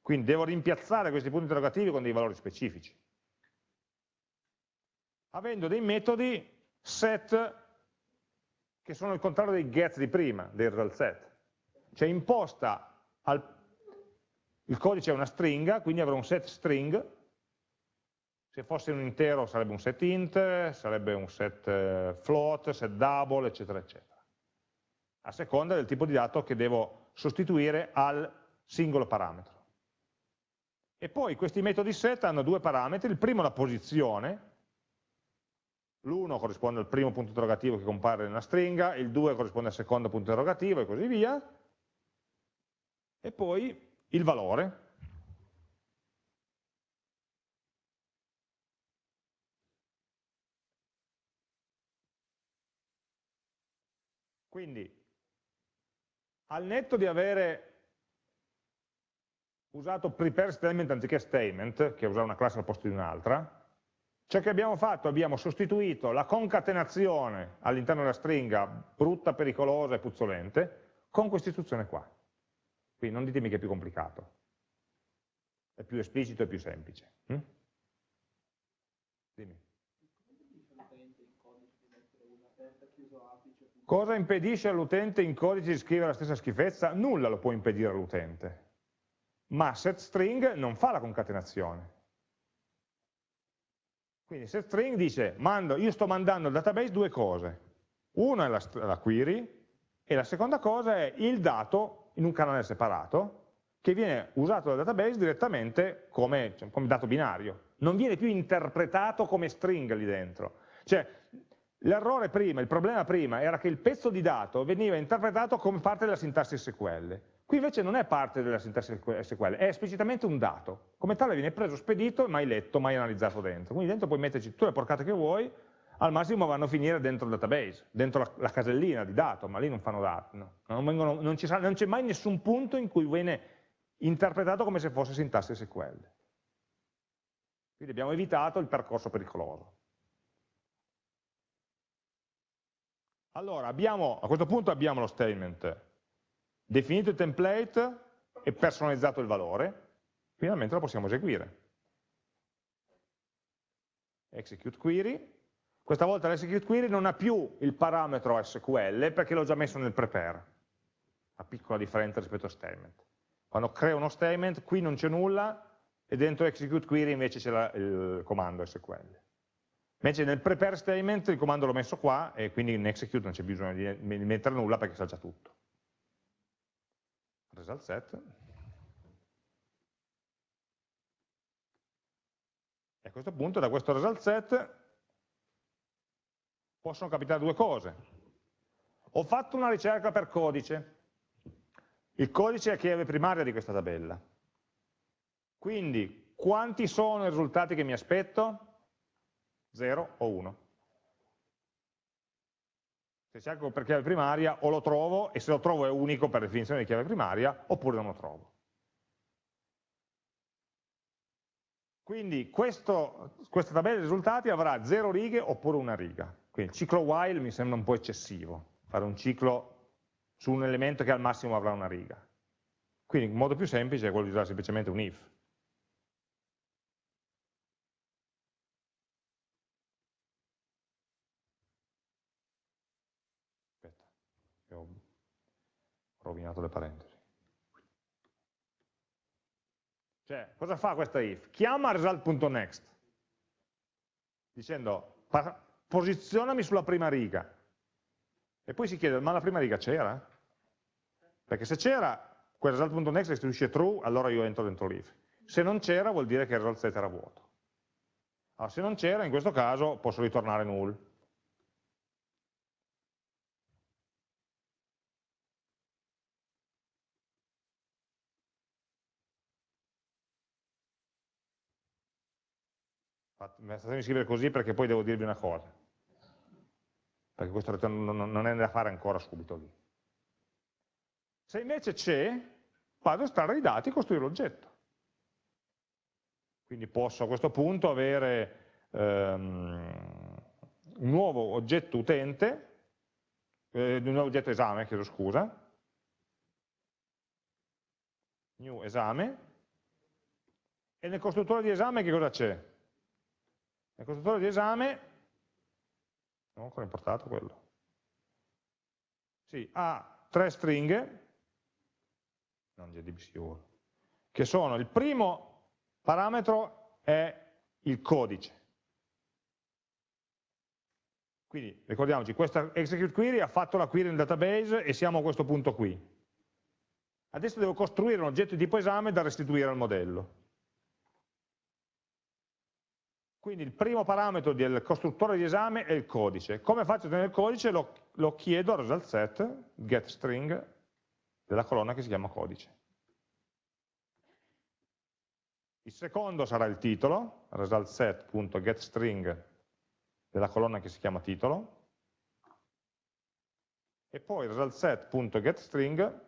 quindi devo rimpiazzare questi punti interrogativi con dei valori specifici, avendo dei metodi set che sono il contrario dei get di prima, dei result set. Cioè imposta al, il codice è una stringa, quindi avrò un set string se fosse un intero sarebbe un set int, sarebbe un set eh, float, set double, eccetera, eccetera. A seconda del tipo di dato che devo sostituire al singolo parametro. E poi questi metodi set hanno due parametri, il primo la posizione, l'1 corrisponde al primo punto interrogativo che compare nella stringa, il 2 corrisponde al secondo punto interrogativo e così via, e poi il valore, Quindi, al netto di avere usato prepare statement anziché statement, che è usare una classe al posto di un'altra, ciò che abbiamo fatto, abbiamo sostituito la concatenazione all'interno della stringa brutta, pericolosa e puzzolente con questa istruzione qua. Quindi non ditemi che è più complicato, è più esplicito e più semplice. Hm? Dimmi. Cosa impedisce all'utente in codice di scrivere la stessa schifezza? Nulla lo può impedire all'utente. Ma setString non fa la concatenazione. Quindi setString dice, mando, io sto mandando al database due cose. Una è la, la query e la seconda cosa è il dato in un canale separato che viene usato dal database direttamente come, cioè, come dato binario. Non viene più interpretato come string lì dentro. Cioè, L'errore prima, il problema prima, era che il pezzo di dato veniva interpretato come parte della sintassi SQL. Qui invece non è parte della sintassi SQL, è esplicitamente un dato. Come tale viene preso, spedito, mai letto, mai analizzato dentro. Quindi dentro puoi metterci tutte le porcate che vuoi, al massimo vanno a finire dentro il database, dentro la, la casellina di dato, ma lì non fanno dati. No. Non c'è mai nessun punto in cui viene interpretato come se fosse sintassi SQL. Quindi abbiamo evitato il percorso pericoloso. Allora, abbiamo, a questo punto abbiamo lo statement, definito il template e personalizzato il valore, finalmente lo possiamo eseguire. Execute query, questa volta l'execute query non ha più il parametro SQL perché l'ho già messo nel prepare, una piccola differenza rispetto a statement. Quando creo uno statement, qui non c'è nulla e dentro execute query invece c'è il comando SQL. Invece nel prepare statement il comando l'ho messo qua e quindi in execute non c'è bisogno di mettere nulla perché sa già tutto. Result set. E a questo punto da questo result set possono capitare due cose. Ho fatto una ricerca per codice. Il codice è chiave primaria di questa tabella. Quindi quanti sono i risultati che mi aspetto? 0 o 1. Se cerco per chiave primaria o lo trovo e se lo trovo è unico per definizione di chiave primaria oppure non lo trovo. Quindi questo, questa tabella dei risultati avrà 0 righe oppure una riga. Quindi il ciclo while mi sembra un po' eccessivo, fare un ciclo su un elemento che al massimo avrà una riga. Quindi il modo più semplice è quello di usare semplicemente un if. Rovinato le parentesi. Cioè, cosa fa questa if? Chiama result.next, dicendo posizionami sulla prima riga. E poi si chiede, ma la prima riga c'era? Perché se c'era, quel result.next restituisce true, allora io entro dentro l'if. Se non c'era, vuol dire che il result set era vuoto. Allora, se non c'era, in questo caso posso ritornare null. Fatemi scrivere così perché poi devo dirvi una cosa, perché questo ritorno non è da fare ancora subito lì. Se invece c'è, vado a estrarre i dati e costruire l'oggetto. Quindi posso a questo punto avere um, un nuovo oggetto utente, eh, un nuovo oggetto esame, chiedo scusa, new esame, e nel costruttore di esame che cosa c'è? Nel costruttore di esame, non ho ancora importato quello, sì, ha tre stringhe, non JDBC che sono il primo parametro è il codice. Quindi ricordiamoci, questa execute query ha fatto la query nel database e siamo a questo punto qui. Adesso devo costruire un oggetto di tipo esame da restituire al modello. Quindi il primo parametro del costruttore di esame è il codice. Come faccio a ottenere il codice? Lo, lo chiedo al result set, getString, della colonna che si chiama codice. Il secondo sarà il titolo, result set.getString della colonna che si chiama titolo, e poi result set.getString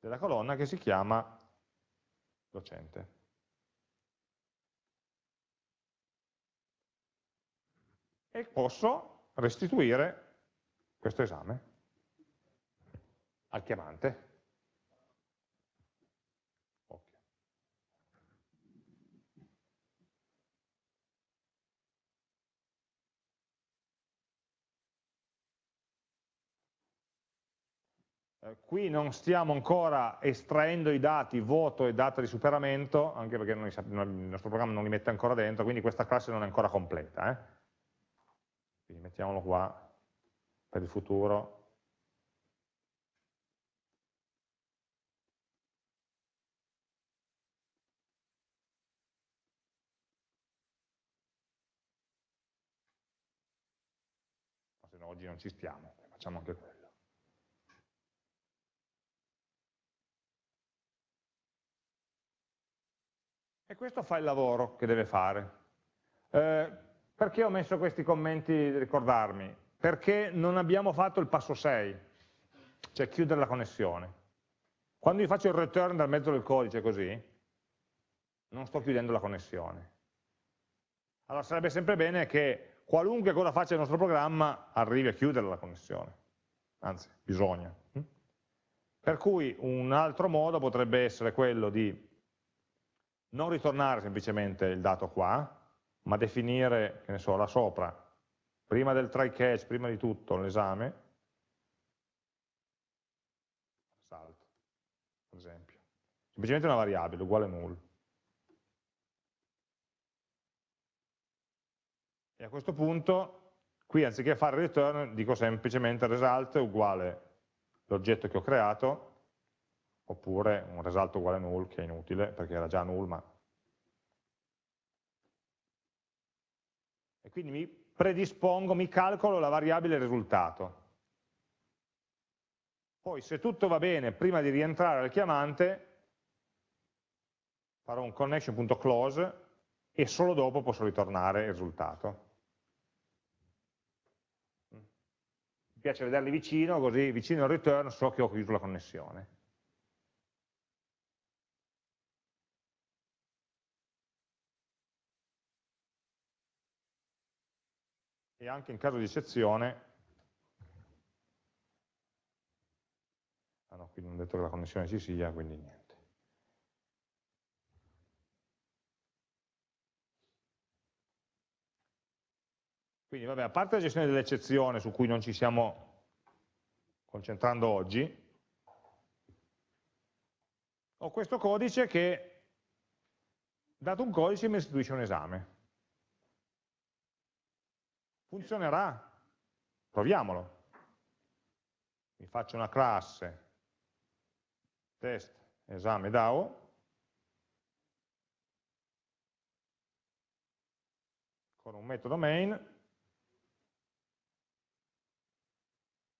della colonna che si chiama docente. E posso restituire questo esame al chiamante. Eh, qui non stiamo ancora estraendo i dati voto e data di superamento, anche perché noi, il nostro programma non li mette ancora dentro, quindi questa classe non è ancora completa. Eh? Quindi mettiamolo qua per il futuro. Se no oggi non ci stiamo, facciamo anche quello. E questo fa il lavoro che deve fare. Eh, perché ho messo questi commenti ricordarmi? Perché non abbiamo fatto il passo 6, cioè chiudere la connessione. Quando io faccio il return dal mezzo del codice così, non sto chiudendo la connessione. Allora sarebbe sempre bene che qualunque cosa faccia il nostro programma arrivi a chiudere la connessione, anzi bisogna. Per cui un altro modo potrebbe essere quello di non ritornare semplicemente il dato qua, ma definire, che ne so, là sopra, prima del try catch, prima di tutto l'esame, salto, per esempio. Semplicemente una variabile, uguale null. E a questo punto, qui anziché fare return, dico semplicemente result uguale l'oggetto che ho creato, oppure un result uguale null, che è inutile, perché era già null, ma quindi mi predispongo, mi calcolo la variabile risultato. Poi se tutto va bene, prima di rientrare al chiamante, farò un connection.close e solo dopo posso ritornare il risultato. Mi piace vederli vicino, così vicino al return so che ho chiuso la connessione. E anche in caso di eccezione, ah no, qui non ho detto che la connessione ci sia, quindi niente. Quindi vabbè, a parte la gestione dell'eccezione su cui non ci stiamo concentrando oggi, ho questo codice che, dato un codice, mi restituisce un esame. Funzionerà? Proviamolo. Mi faccio una classe. Test esame DAO con un metodo main.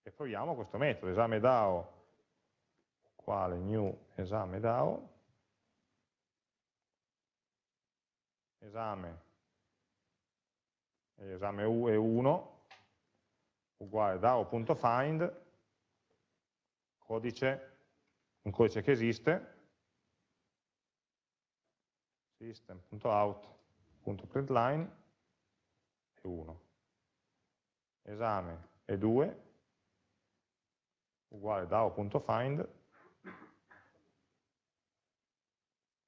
E proviamo questo metodo esame DAO uguale new esame DAO esame esame U e 1 uguale DAO.find codice un codice che esiste, system.out.println e 1. Esame e 2 uguale DAO.find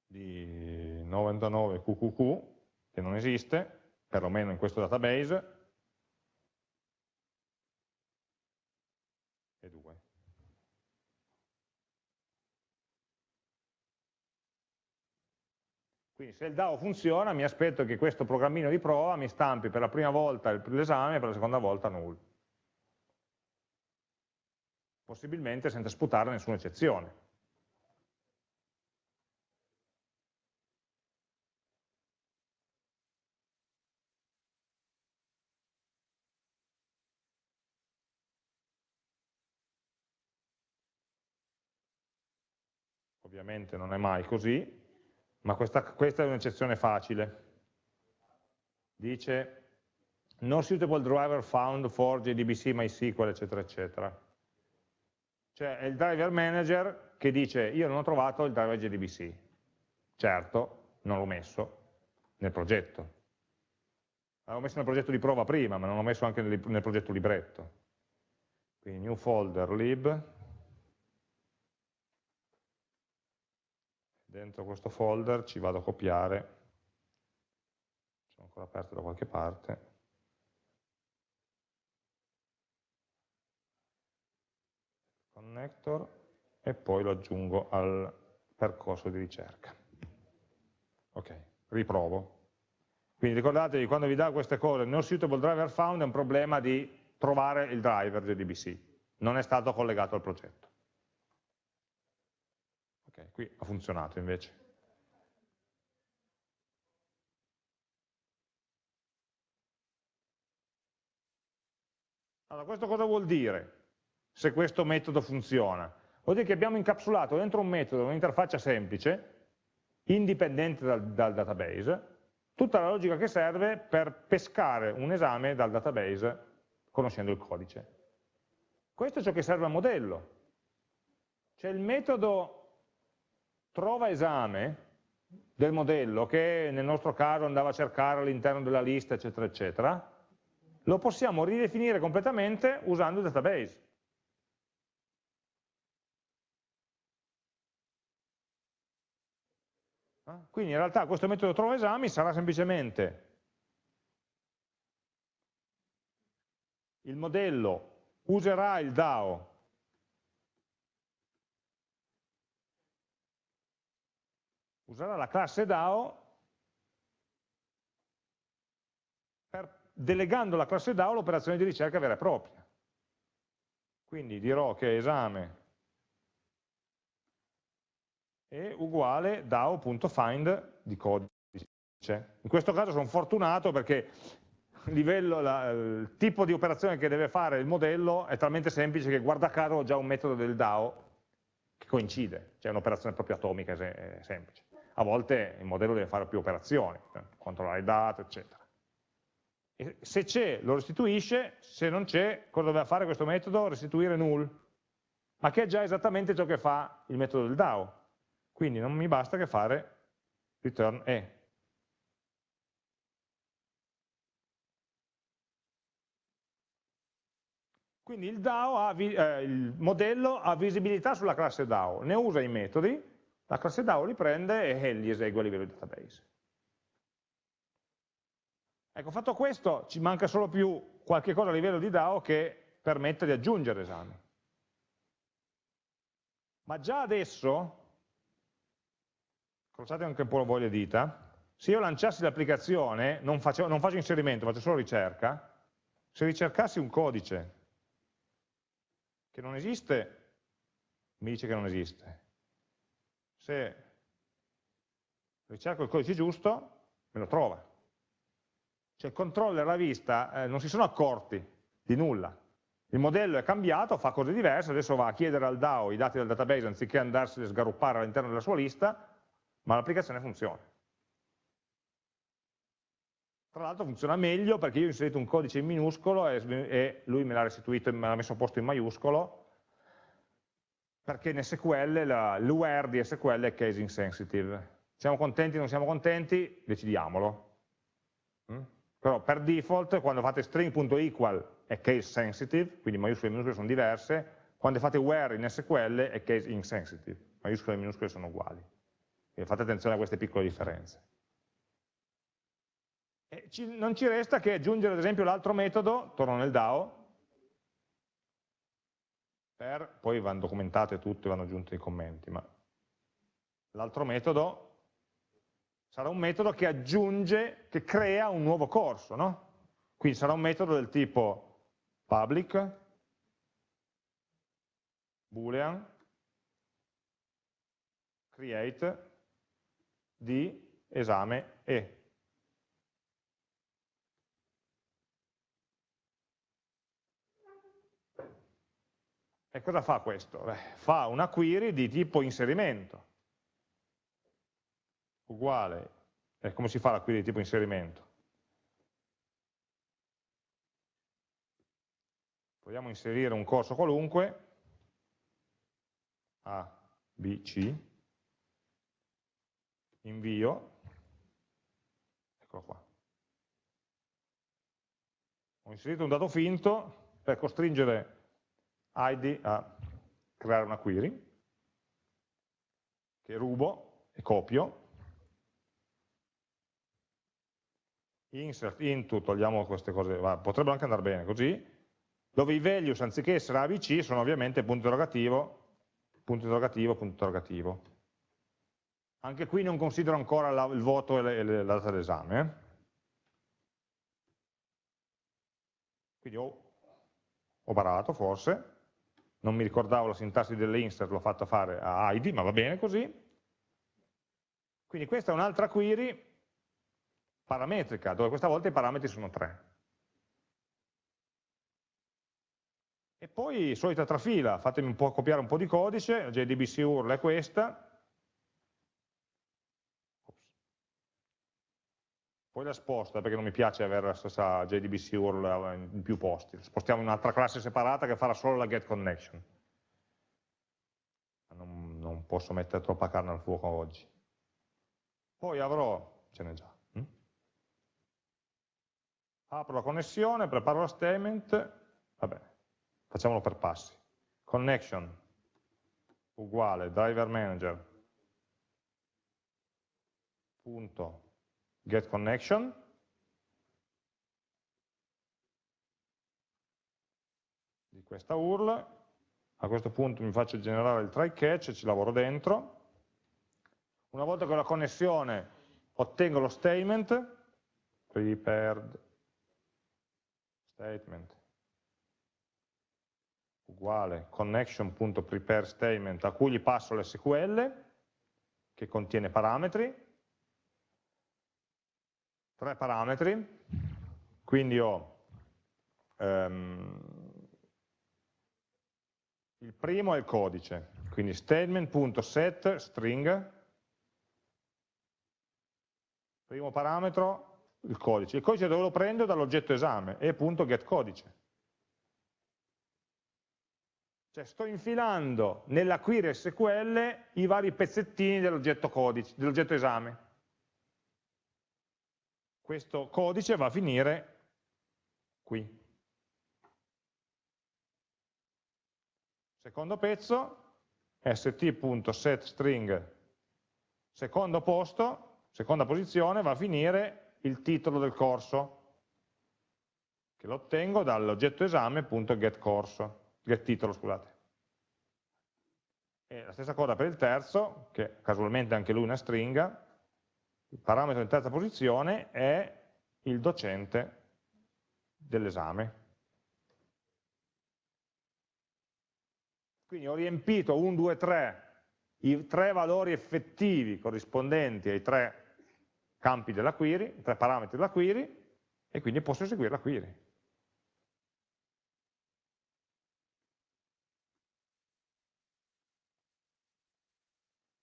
di 99 QQQ, che non esiste, perlomeno in questo database, e 2. Quindi se il DAO funziona mi aspetto che questo programmino di prova mi stampi per la prima volta l'esame e per la seconda volta null. Possibilmente senza sputare nessuna eccezione. Ovviamente non è mai così, ma questa, questa è un'eccezione facile. Dice no suitable driver found for JDBC, MySQL, eccetera, eccetera. Cioè è il driver manager che dice io non ho trovato il driver JDBC. Certo, non l'ho messo nel progetto. L'avevo messo nel progetto di prova prima, ma non l'ho messo anche nel, nel progetto libretto. Quindi new folder lib, dentro questo folder ci vado a copiare, sono ancora aperto da qualche parte, connector e poi lo aggiungo al percorso di ricerca. Ok, riprovo. Quindi ricordatevi, quando vi dà queste cose, no suitable driver found è un problema di trovare il driver JDBC, non è stato collegato al progetto. Ok, qui ha funzionato invece. Allora, questo cosa vuol dire, se questo metodo funziona? Vuol dire che abbiamo incapsulato dentro un metodo, un'interfaccia semplice, indipendente dal, dal database, tutta la logica che serve per pescare un esame dal database conoscendo il codice. Questo è ciò che serve al modello. C'è il metodo trova esame del modello che nel nostro caso andava a cercare all'interno della lista, eccetera, eccetera, lo possiamo ridefinire completamente usando il database. Quindi in realtà questo metodo trova esami sarà semplicemente il modello userà il DAO userà la classe DAO per, delegando alla classe DAO l'operazione di ricerca vera e propria. Quindi dirò che esame è uguale DAO.find di codice. In questo caso sono fortunato perché livello, la, il tipo di operazione che deve fare il modello è talmente semplice che guarda caso ho già un metodo del DAO che coincide, cioè un'operazione proprio atomica semplice a volte il modello deve fare più operazioni, eh, controllare i dati, eccetera. E se c'è lo restituisce, se non c'è, cosa deve fare questo metodo? Restituire null, ma che è già esattamente ciò che fa il metodo del DAO. Quindi non mi basta che fare return e. Quindi il, ha, eh, il modello ha visibilità sulla classe DAO, ne usa i metodi, la classe DAO li prende e li esegue a livello di database. Ecco, fatto questo, ci manca solo più qualche cosa a livello di DAO che permetta di aggiungere esami. Ma già adesso, crociate anche un po' la voglia dita, se io lanciassi l'applicazione, non, non faccio inserimento, faccio solo ricerca, se ricercassi un codice che non esiste, mi dice che non esiste se ricerco il codice giusto, me lo trova. Cioè il controller a vista eh, non si sono accorti di nulla. Il modello è cambiato, fa cose diverse, adesso va a chiedere al DAO i dati del database anziché andarseli a sgaruppare all'interno della sua lista, ma l'applicazione funziona. Tra l'altro funziona meglio perché io ho inserito un codice in minuscolo e, lui me l'ha restituito, me l'ha messo a posto in maiuscolo, perché in SQL l'UR di SQL è case insensitive. Siamo contenti non siamo contenti? Decidiamolo. Mm? Però per default quando fate string.equal è case sensitive, quindi maiuscole e minuscole sono diverse, quando fate where in SQL è case insensitive, maiuscole e minuscole sono uguali. Quindi fate attenzione a queste piccole differenze. Ci, non ci resta che aggiungere ad esempio l'altro metodo, torno nel DAO, per, poi vanno documentate tutte, vanno aggiunti i commenti, ma l'altro metodo sarà un metodo che aggiunge, che crea un nuovo corso, no? Quindi sarà un metodo del tipo public, boolean, create di esame e. E cosa fa questo? Beh, fa una query di tipo inserimento, uguale, e come si fa la query di tipo inserimento? Vogliamo inserire un corso qualunque, A, B, C, invio, eccolo qua. Ho inserito un dato finto per costringere ID a creare una query che rubo e copio insert into, togliamo queste cose, va, potrebbero anche andare bene così, dove i values anziché essere ABC sono ovviamente punto interrogativo, punto interrogativo, punto interrogativo. Anche qui non considero ancora la, il voto e, le, e la data d'esame. Quindi ho, ho barato forse, non mi ricordavo la sintassi dell'insert, l'ho fatta fare a ID, ma va bene così. Quindi questa è un'altra query parametrica, dove questa volta i parametri sono tre. E poi solita trafila, fatemi un po' copiare un po' di codice, JDBC URL è questa, poi la sposta perché non mi piace avere la stessa JDBC URL in più posti, spostiamo in un'altra classe separata che farà solo la get connection. Non, non posso mettere troppa carne al fuoco oggi. Poi avrò, ce n'è già, hm? apro la connessione, preparo la statement, va bene, facciamolo per passi. Connection uguale driver manager punto get connection. Di questa URL. A questo punto mi faccio generare il try catch e ci lavoro dentro. Una volta che ho la connessione ottengo lo statement. Prepared statement. Uguale connection.prepare statement a cui gli passo l'SQL che contiene parametri, tre parametri, quindi ho um, il primo è il codice, quindi statement.set string, primo parametro il codice, il codice dove lo prendo? Dall'oggetto esame, e.getCodice. Cioè sto infilando nella query SQL i vari pezzettini dell'oggetto dell esame. Questo codice va a finire qui. Secondo pezzo, st.setString, secondo posto, seconda posizione, va a finire il titolo del corso, che lo ottengo dall'oggetto esame.getCorso get scusate. E la stessa cosa per il terzo, che casualmente anche lui è una stringa, il parametro in terza posizione è il docente dell'esame. Quindi ho riempito 1, 2, 3, i tre valori effettivi corrispondenti ai tre campi della query, i tre parametri della query, e quindi posso eseguire la query.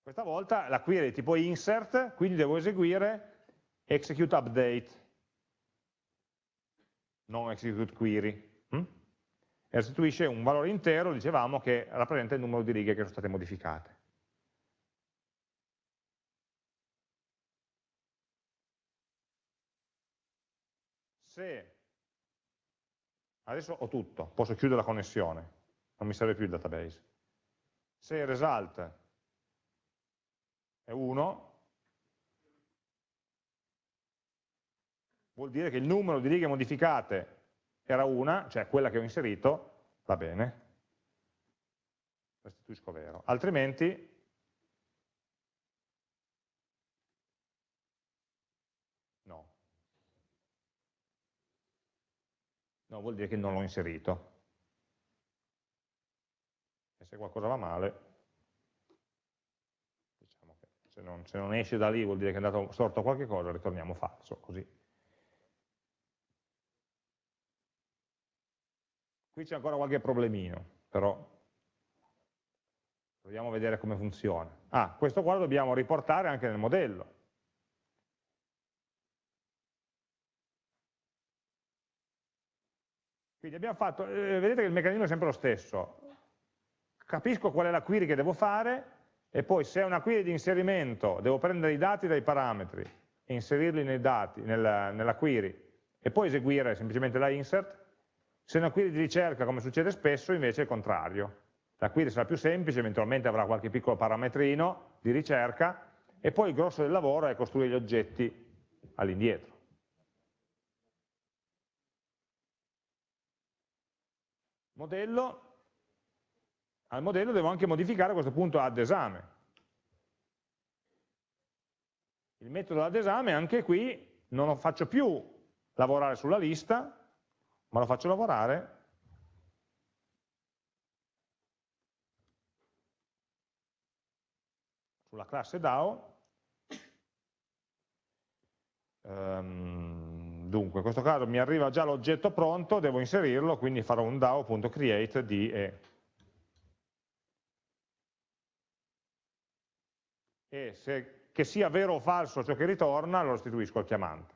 Questa volta la query è tipo insert, quindi devo eseguire execute update, non execute query. Hm? e restituisce un valore intero, dicevamo, che rappresenta il numero di righe che sono state modificate. Se adesso ho tutto, posso chiudere la connessione, non mi serve più il database. Se result è 1, vuol dire che il numero di righe modificate era una, cioè quella che ho inserito, va bene, restituisco vero. Altrimenti no. No, vuol dire che non l'ho inserito. E se qualcosa va male, se non, se non esce da lì vuol dire che è andato storto qualche cosa, ritorniamo falso, così Qui c'è ancora qualche problemino, però proviamo a vedere come funziona. Ah, questo qua lo dobbiamo riportare anche nel modello. Quindi abbiamo fatto, eh, vedete che il meccanismo è sempre lo stesso. Capisco qual è la query che devo fare e poi se è una query di inserimento devo prendere i dati dai parametri e inserirli nei dati, nella, nella query e poi eseguire semplicemente la insert, se è una query di ricerca, come succede spesso, invece è il contrario. La query sarà più semplice, eventualmente avrà qualche piccolo parametrino di ricerca, e poi il grosso del lavoro è costruire gli oggetti all'indietro. Modello, al modello devo anche modificare a questo punto add esame. Il metodo add esame anche qui non lo faccio più lavorare sulla lista, ma lo faccio lavorare sulla classe DAO. Um, dunque, in questo caso mi arriva già l'oggetto pronto, devo inserirlo, quindi farò un DAO.create di e. E se, che sia vero o falso ciò che ritorna, lo restituisco al chiamante.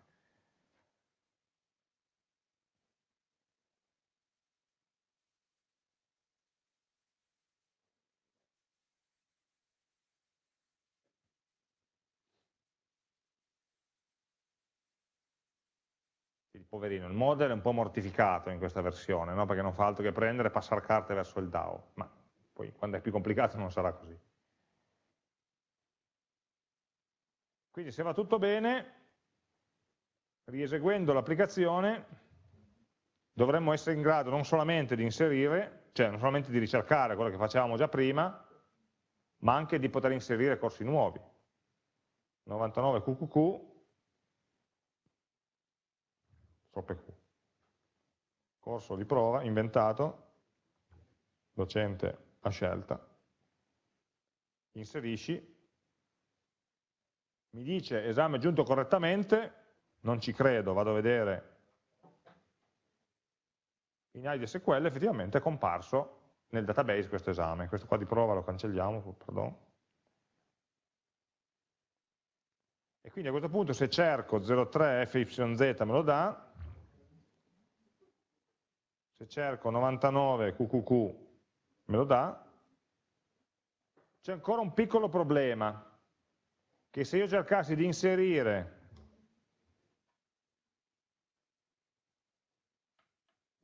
poverino, il model è un po' mortificato in questa versione, no? perché non fa altro che prendere e passare carte verso il DAO, ma poi quando è più complicato non sarà così. Quindi se va tutto bene, rieseguendo l'applicazione, dovremmo essere in grado non solamente di inserire, cioè non solamente di ricercare quello che facevamo già prima, ma anche di poter inserire corsi nuovi. 99 QQQ troppe Q. Corso di prova, inventato, docente a scelta, inserisci, mi dice esame giunto correttamente, non ci credo, vado a vedere in IDSQL effettivamente è comparso nel database questo esame, questo qua di prova lo cancelliamo, pardon. E quindi a questo punto se cerco 03 fyz me lo dà, se cerco 99 QQQ me lo dà, c'è ancora un piccolo problema, che se io cercassi di inserire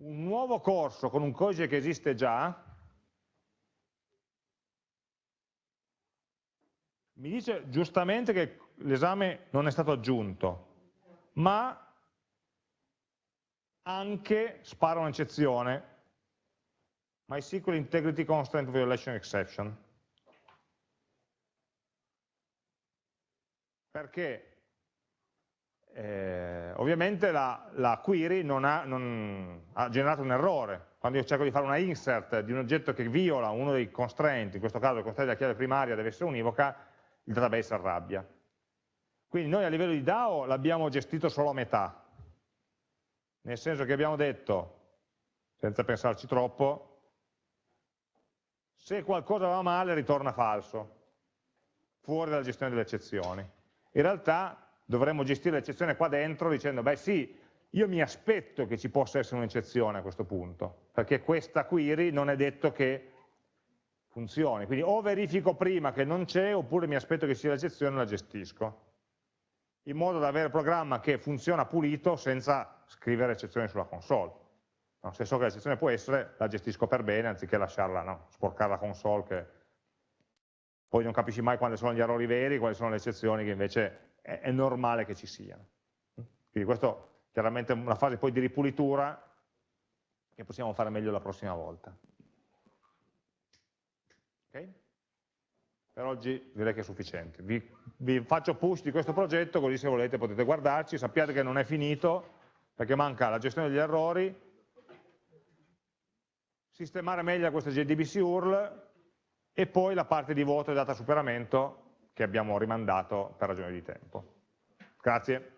un nuovo corso con un codice che esiste già, mi dice giustamente che l'esame non è stato aggiunto, ma anche spara un'eccezione, MySQL Integrity Constraint Violation Exception. Perché eh, ovviamente la, la query non ha, non ha, generato un errore. Quando io cerco di fare una insert di un oggetto che viola uno dei constraint, in questo caso il constraint della chiave primaria deve essere univoca, il database arrabbia. Quindi noi a livello di DAO l'abbiamo gestito solo a metà, nel senso che abbiamo detto, senza pensarci troppo, se qualcosa va male ritorna falso, fuori dalla gestione delle eccezioni. In realtà dovremmo gestire l'eccezione qua dentro dicendo, beh sì, io mi aspetto che ci possa essere un'eccezione a questo punto, perché questa query non è detto che funzioni, quindi o verifico prima che non c'è oppure mi aspetto che sia l'eccezione e la gestisco, in modo da avere il programma che funziona pulito senza scrivere eccezioni sulla console. No, se so che l'eccezione può essere, la gestisco per bene, anziché lasciarla, no, sporcare la console che poi non capisci mai quali sono gli errori veri, quali sono le eccezioni che invece è, è normale che ci siano. Quindi questo chiaramente è una fase poi di ripulitura che possiamo fare meglio la prossima volta. Okay? Per oggi direi che è sufficiente. Vi, vi, faccio push di questo progetto, così se volete potete guardarci, sappiate che non è finito, perché manca la gestione degli errori, sistemare meglio questa JDBC URL e poi la parte di voto e data superamento che abbiamo rimandato per ragioni di tempo. Grazie.